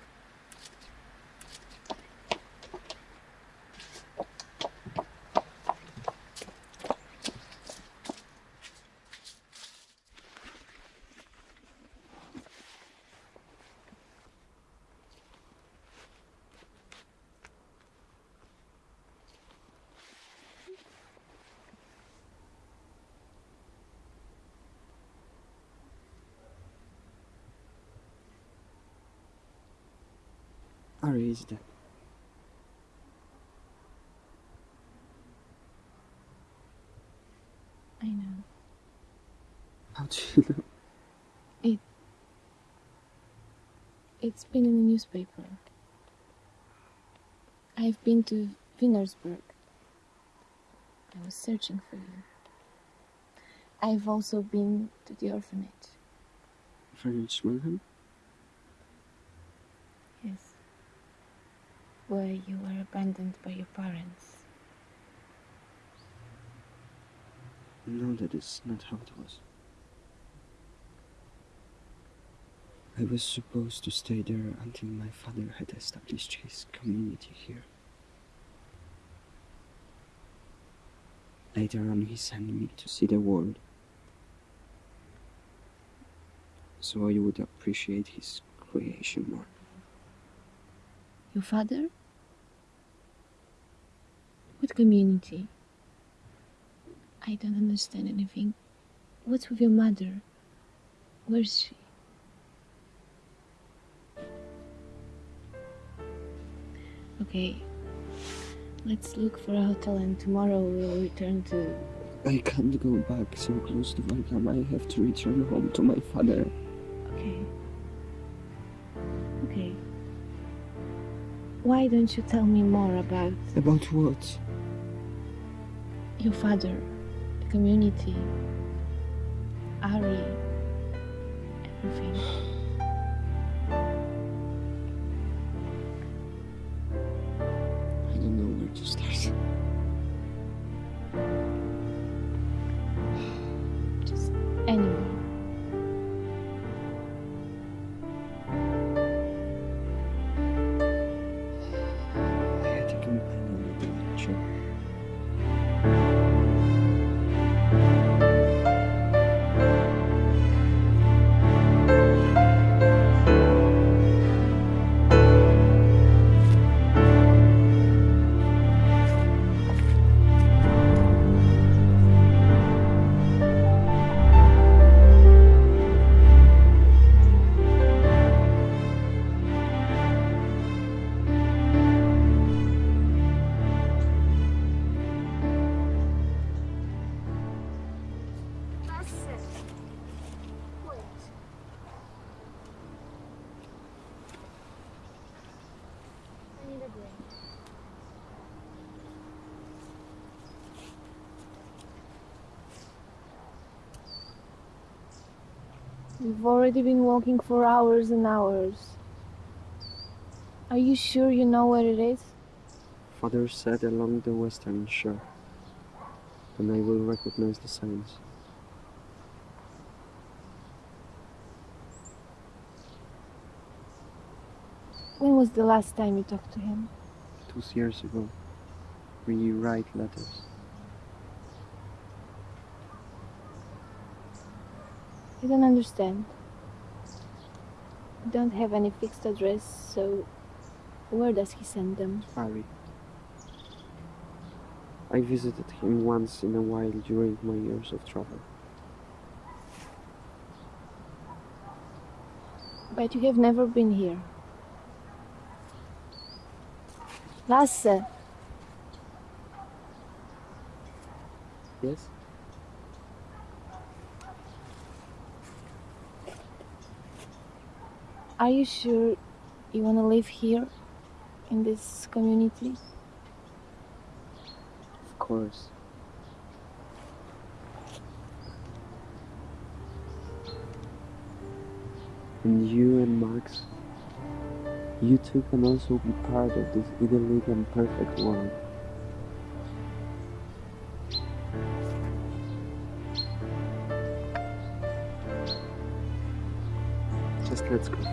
Dead. I know. How do you know? It. It's been in the newspaper. I've been to Vänersborg. I was searching for you. I've also been to the orphanage. French Wilhelm? Yes. Where you were abandoned by your parents. No, that is not how it was. I was supposed to stay there until my father had established his community here. Later on, he sent me to see the world. So I would appreciate his creation more. Your father? What community? I don't understand anything. What's with your mother? Where's she? Okay, let's look for a hotel and tomorrow we'll return to. I can't go back so close to Valkam. I have to return home to my father. Okay. Why don't you tell me more about About what? your father, the community, Ari, everything? I don't know where to start. We've already been walking for hours and hours. Are you sure you know where it is? Father said along the western shore, and I will recognize the signs. When was the last time you talked to him? Two years ago, we write letters. I don't understand. Don't have any fixed address, so where does he send them? Ari. I visited him once in a while during my years of travel. But you have never been here. Lasse, Yes? Are you sure you want to live here in this community? Of course. And you and Max, you two can also be part of this idyllic and perfect world. Just let's go.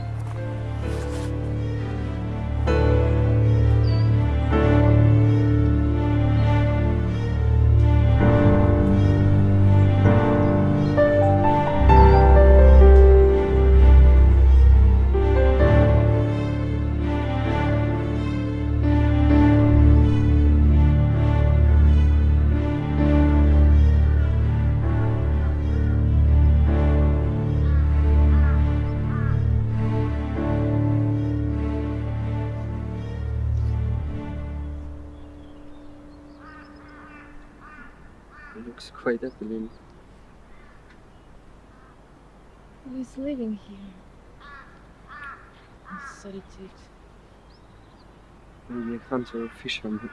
Maybe a or fisherman.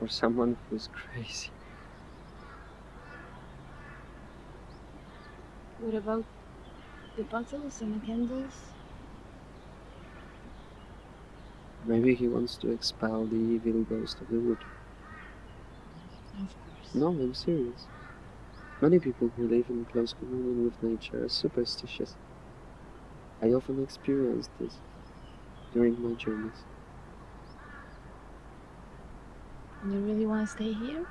Or someone who's crazy. What about the bottles and the candles? Maybe he wants to expel the evil ghost of the wood. Of course. No, I'm serious. Many people who live in close communion with nature are superstitious. I often experience this during my journeys. And you really want to stay here?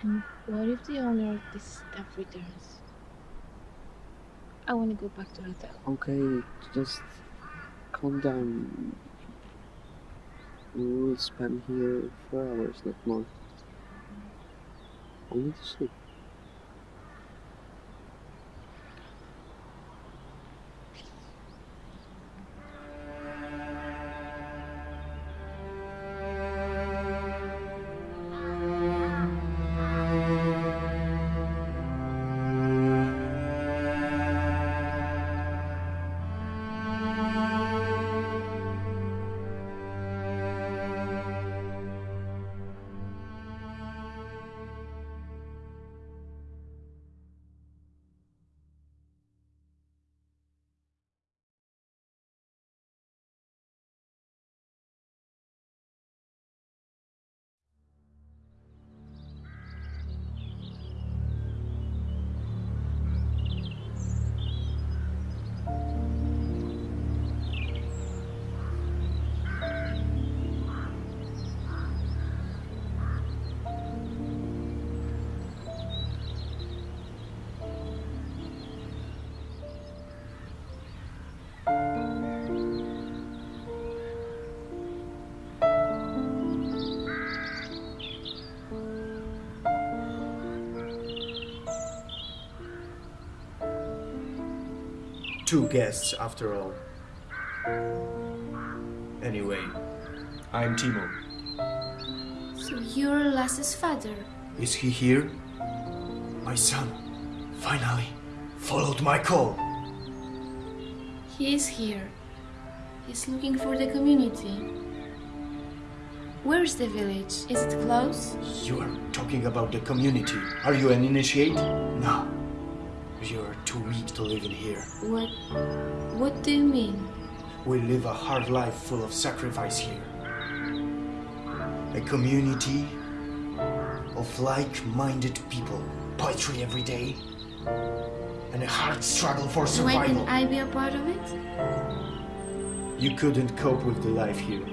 And what if the owner of this stuff returns? I want to go back to the hotel. Okay, just calm down. We will spend here four hours, not more. Only to sleep. Two guests, after all. Anyway, I'm Timo. So you're Lasse's father? Is he here? My son, finally, followed my call. He is here. He's looking for the community. Where's the village? Is it close? You are talking about the community. Are you an initiate? No. You're too weak to live in here. What what do you mean? We live a hard life full of sacrifice here. A community of like-minded people. Poetry every day. And a hard struggle for survival. Why can I be a part of it? You couldn't cope with the life here.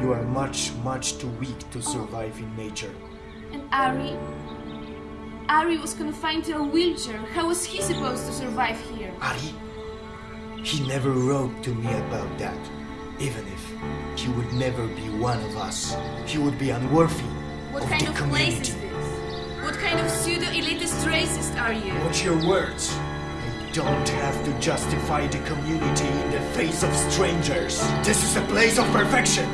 You are much, much too weak to survive in nature. And Ari? Ari was confined to a wheelchair. How was he supposed to survive here? Ari? He never wrote to me about that. Even if he would never be one of us, he would be unworthy What of kind the of community. place is this? What kind of pseudo-elitist racist are you? Watch your words. I don't have to justify the community in the face of strangers. This is a place of perfection.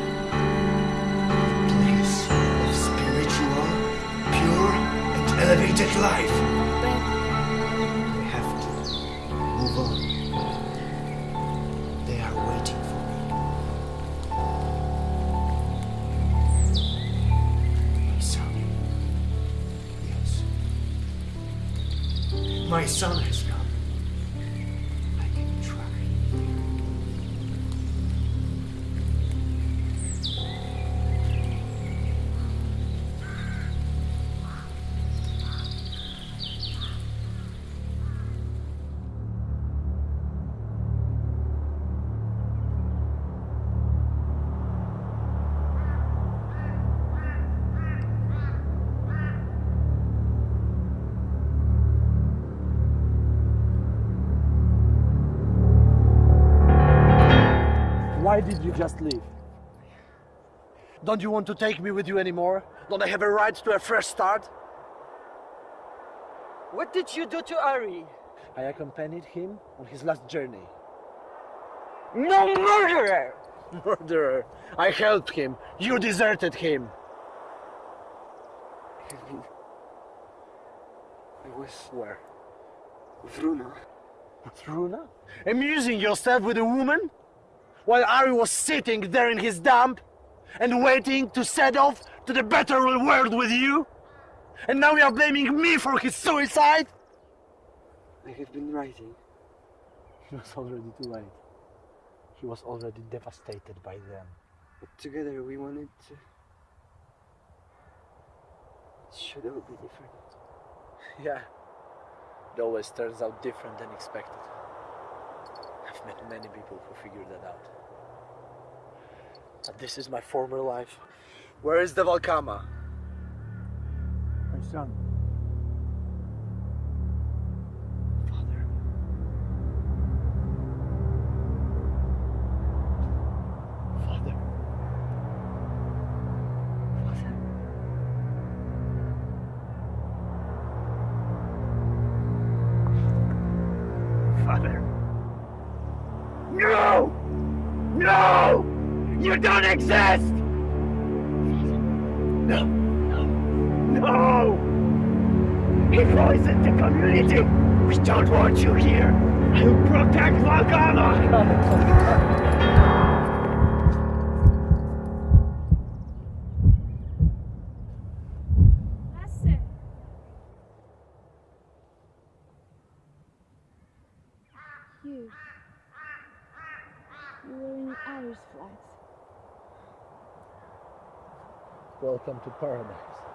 Elevated life. I have to move on. They are waiting for me. My son. Yes. My son just leave? Don't you want to take me with you anymore? Don't I have a right to a fresh start? What did you do to Ari? I accompanied him on his last journey. No murderer! Murderer! I helped him. You deserted him. I was where? With Runa. With Runa? Amusing yourself with a woman? While Ari was sitting there in his dump and waiting to set off to the better world with you? And now you are blaming me for his suicide? I have been writing. It was already too late. He was already devastated by them. But together we wanted to. It should all be different. Yeah. It always turns out different than expected. Met many people who figured that out. But this is my former life. Where is the Valkama? My son. You. You were in Irish flags. Welcome to paradise.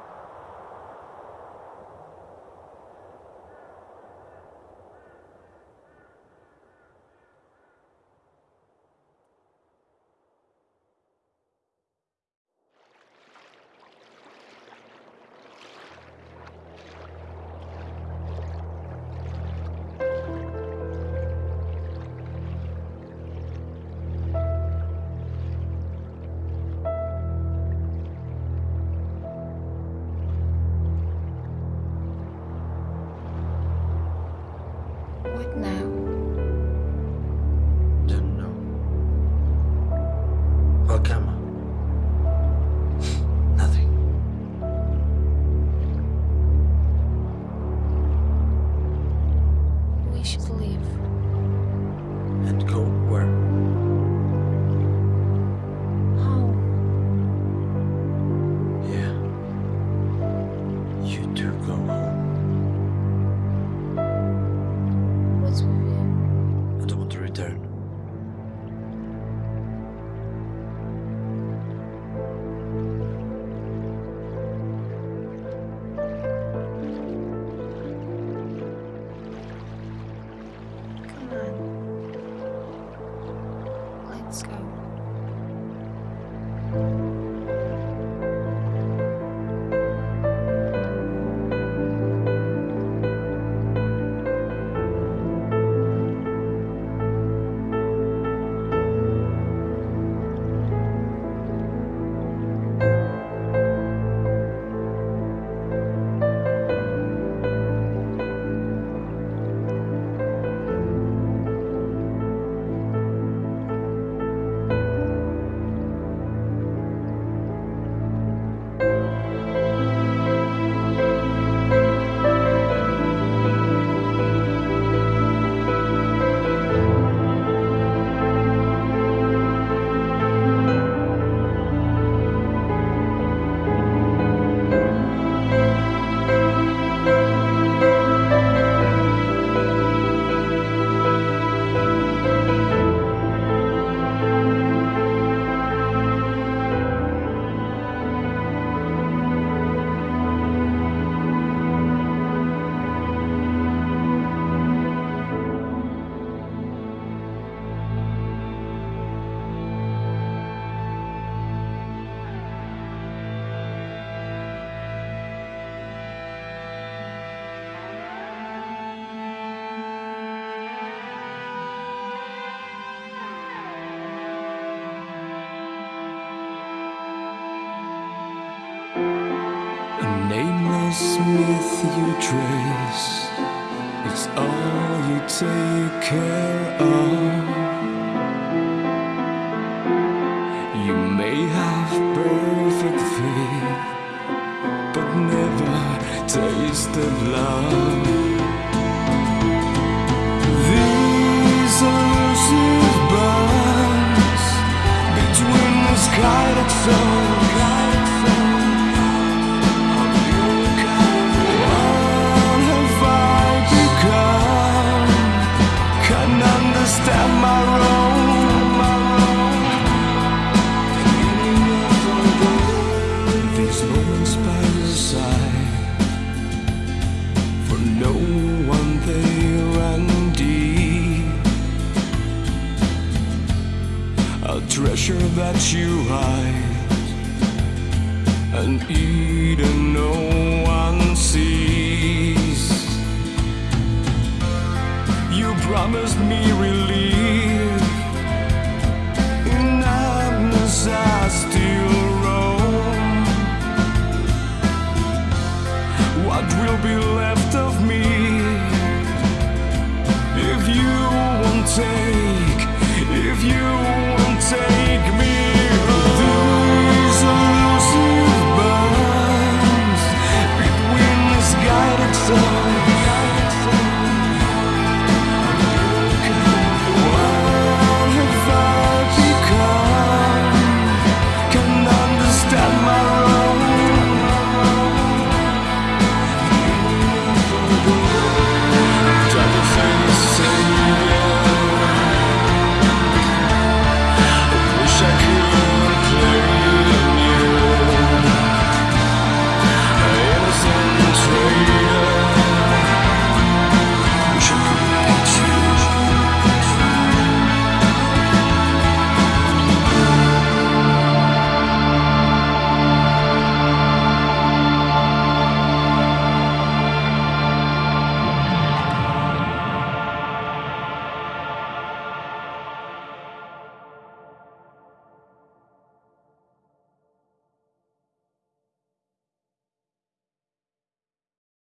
Myth you trace.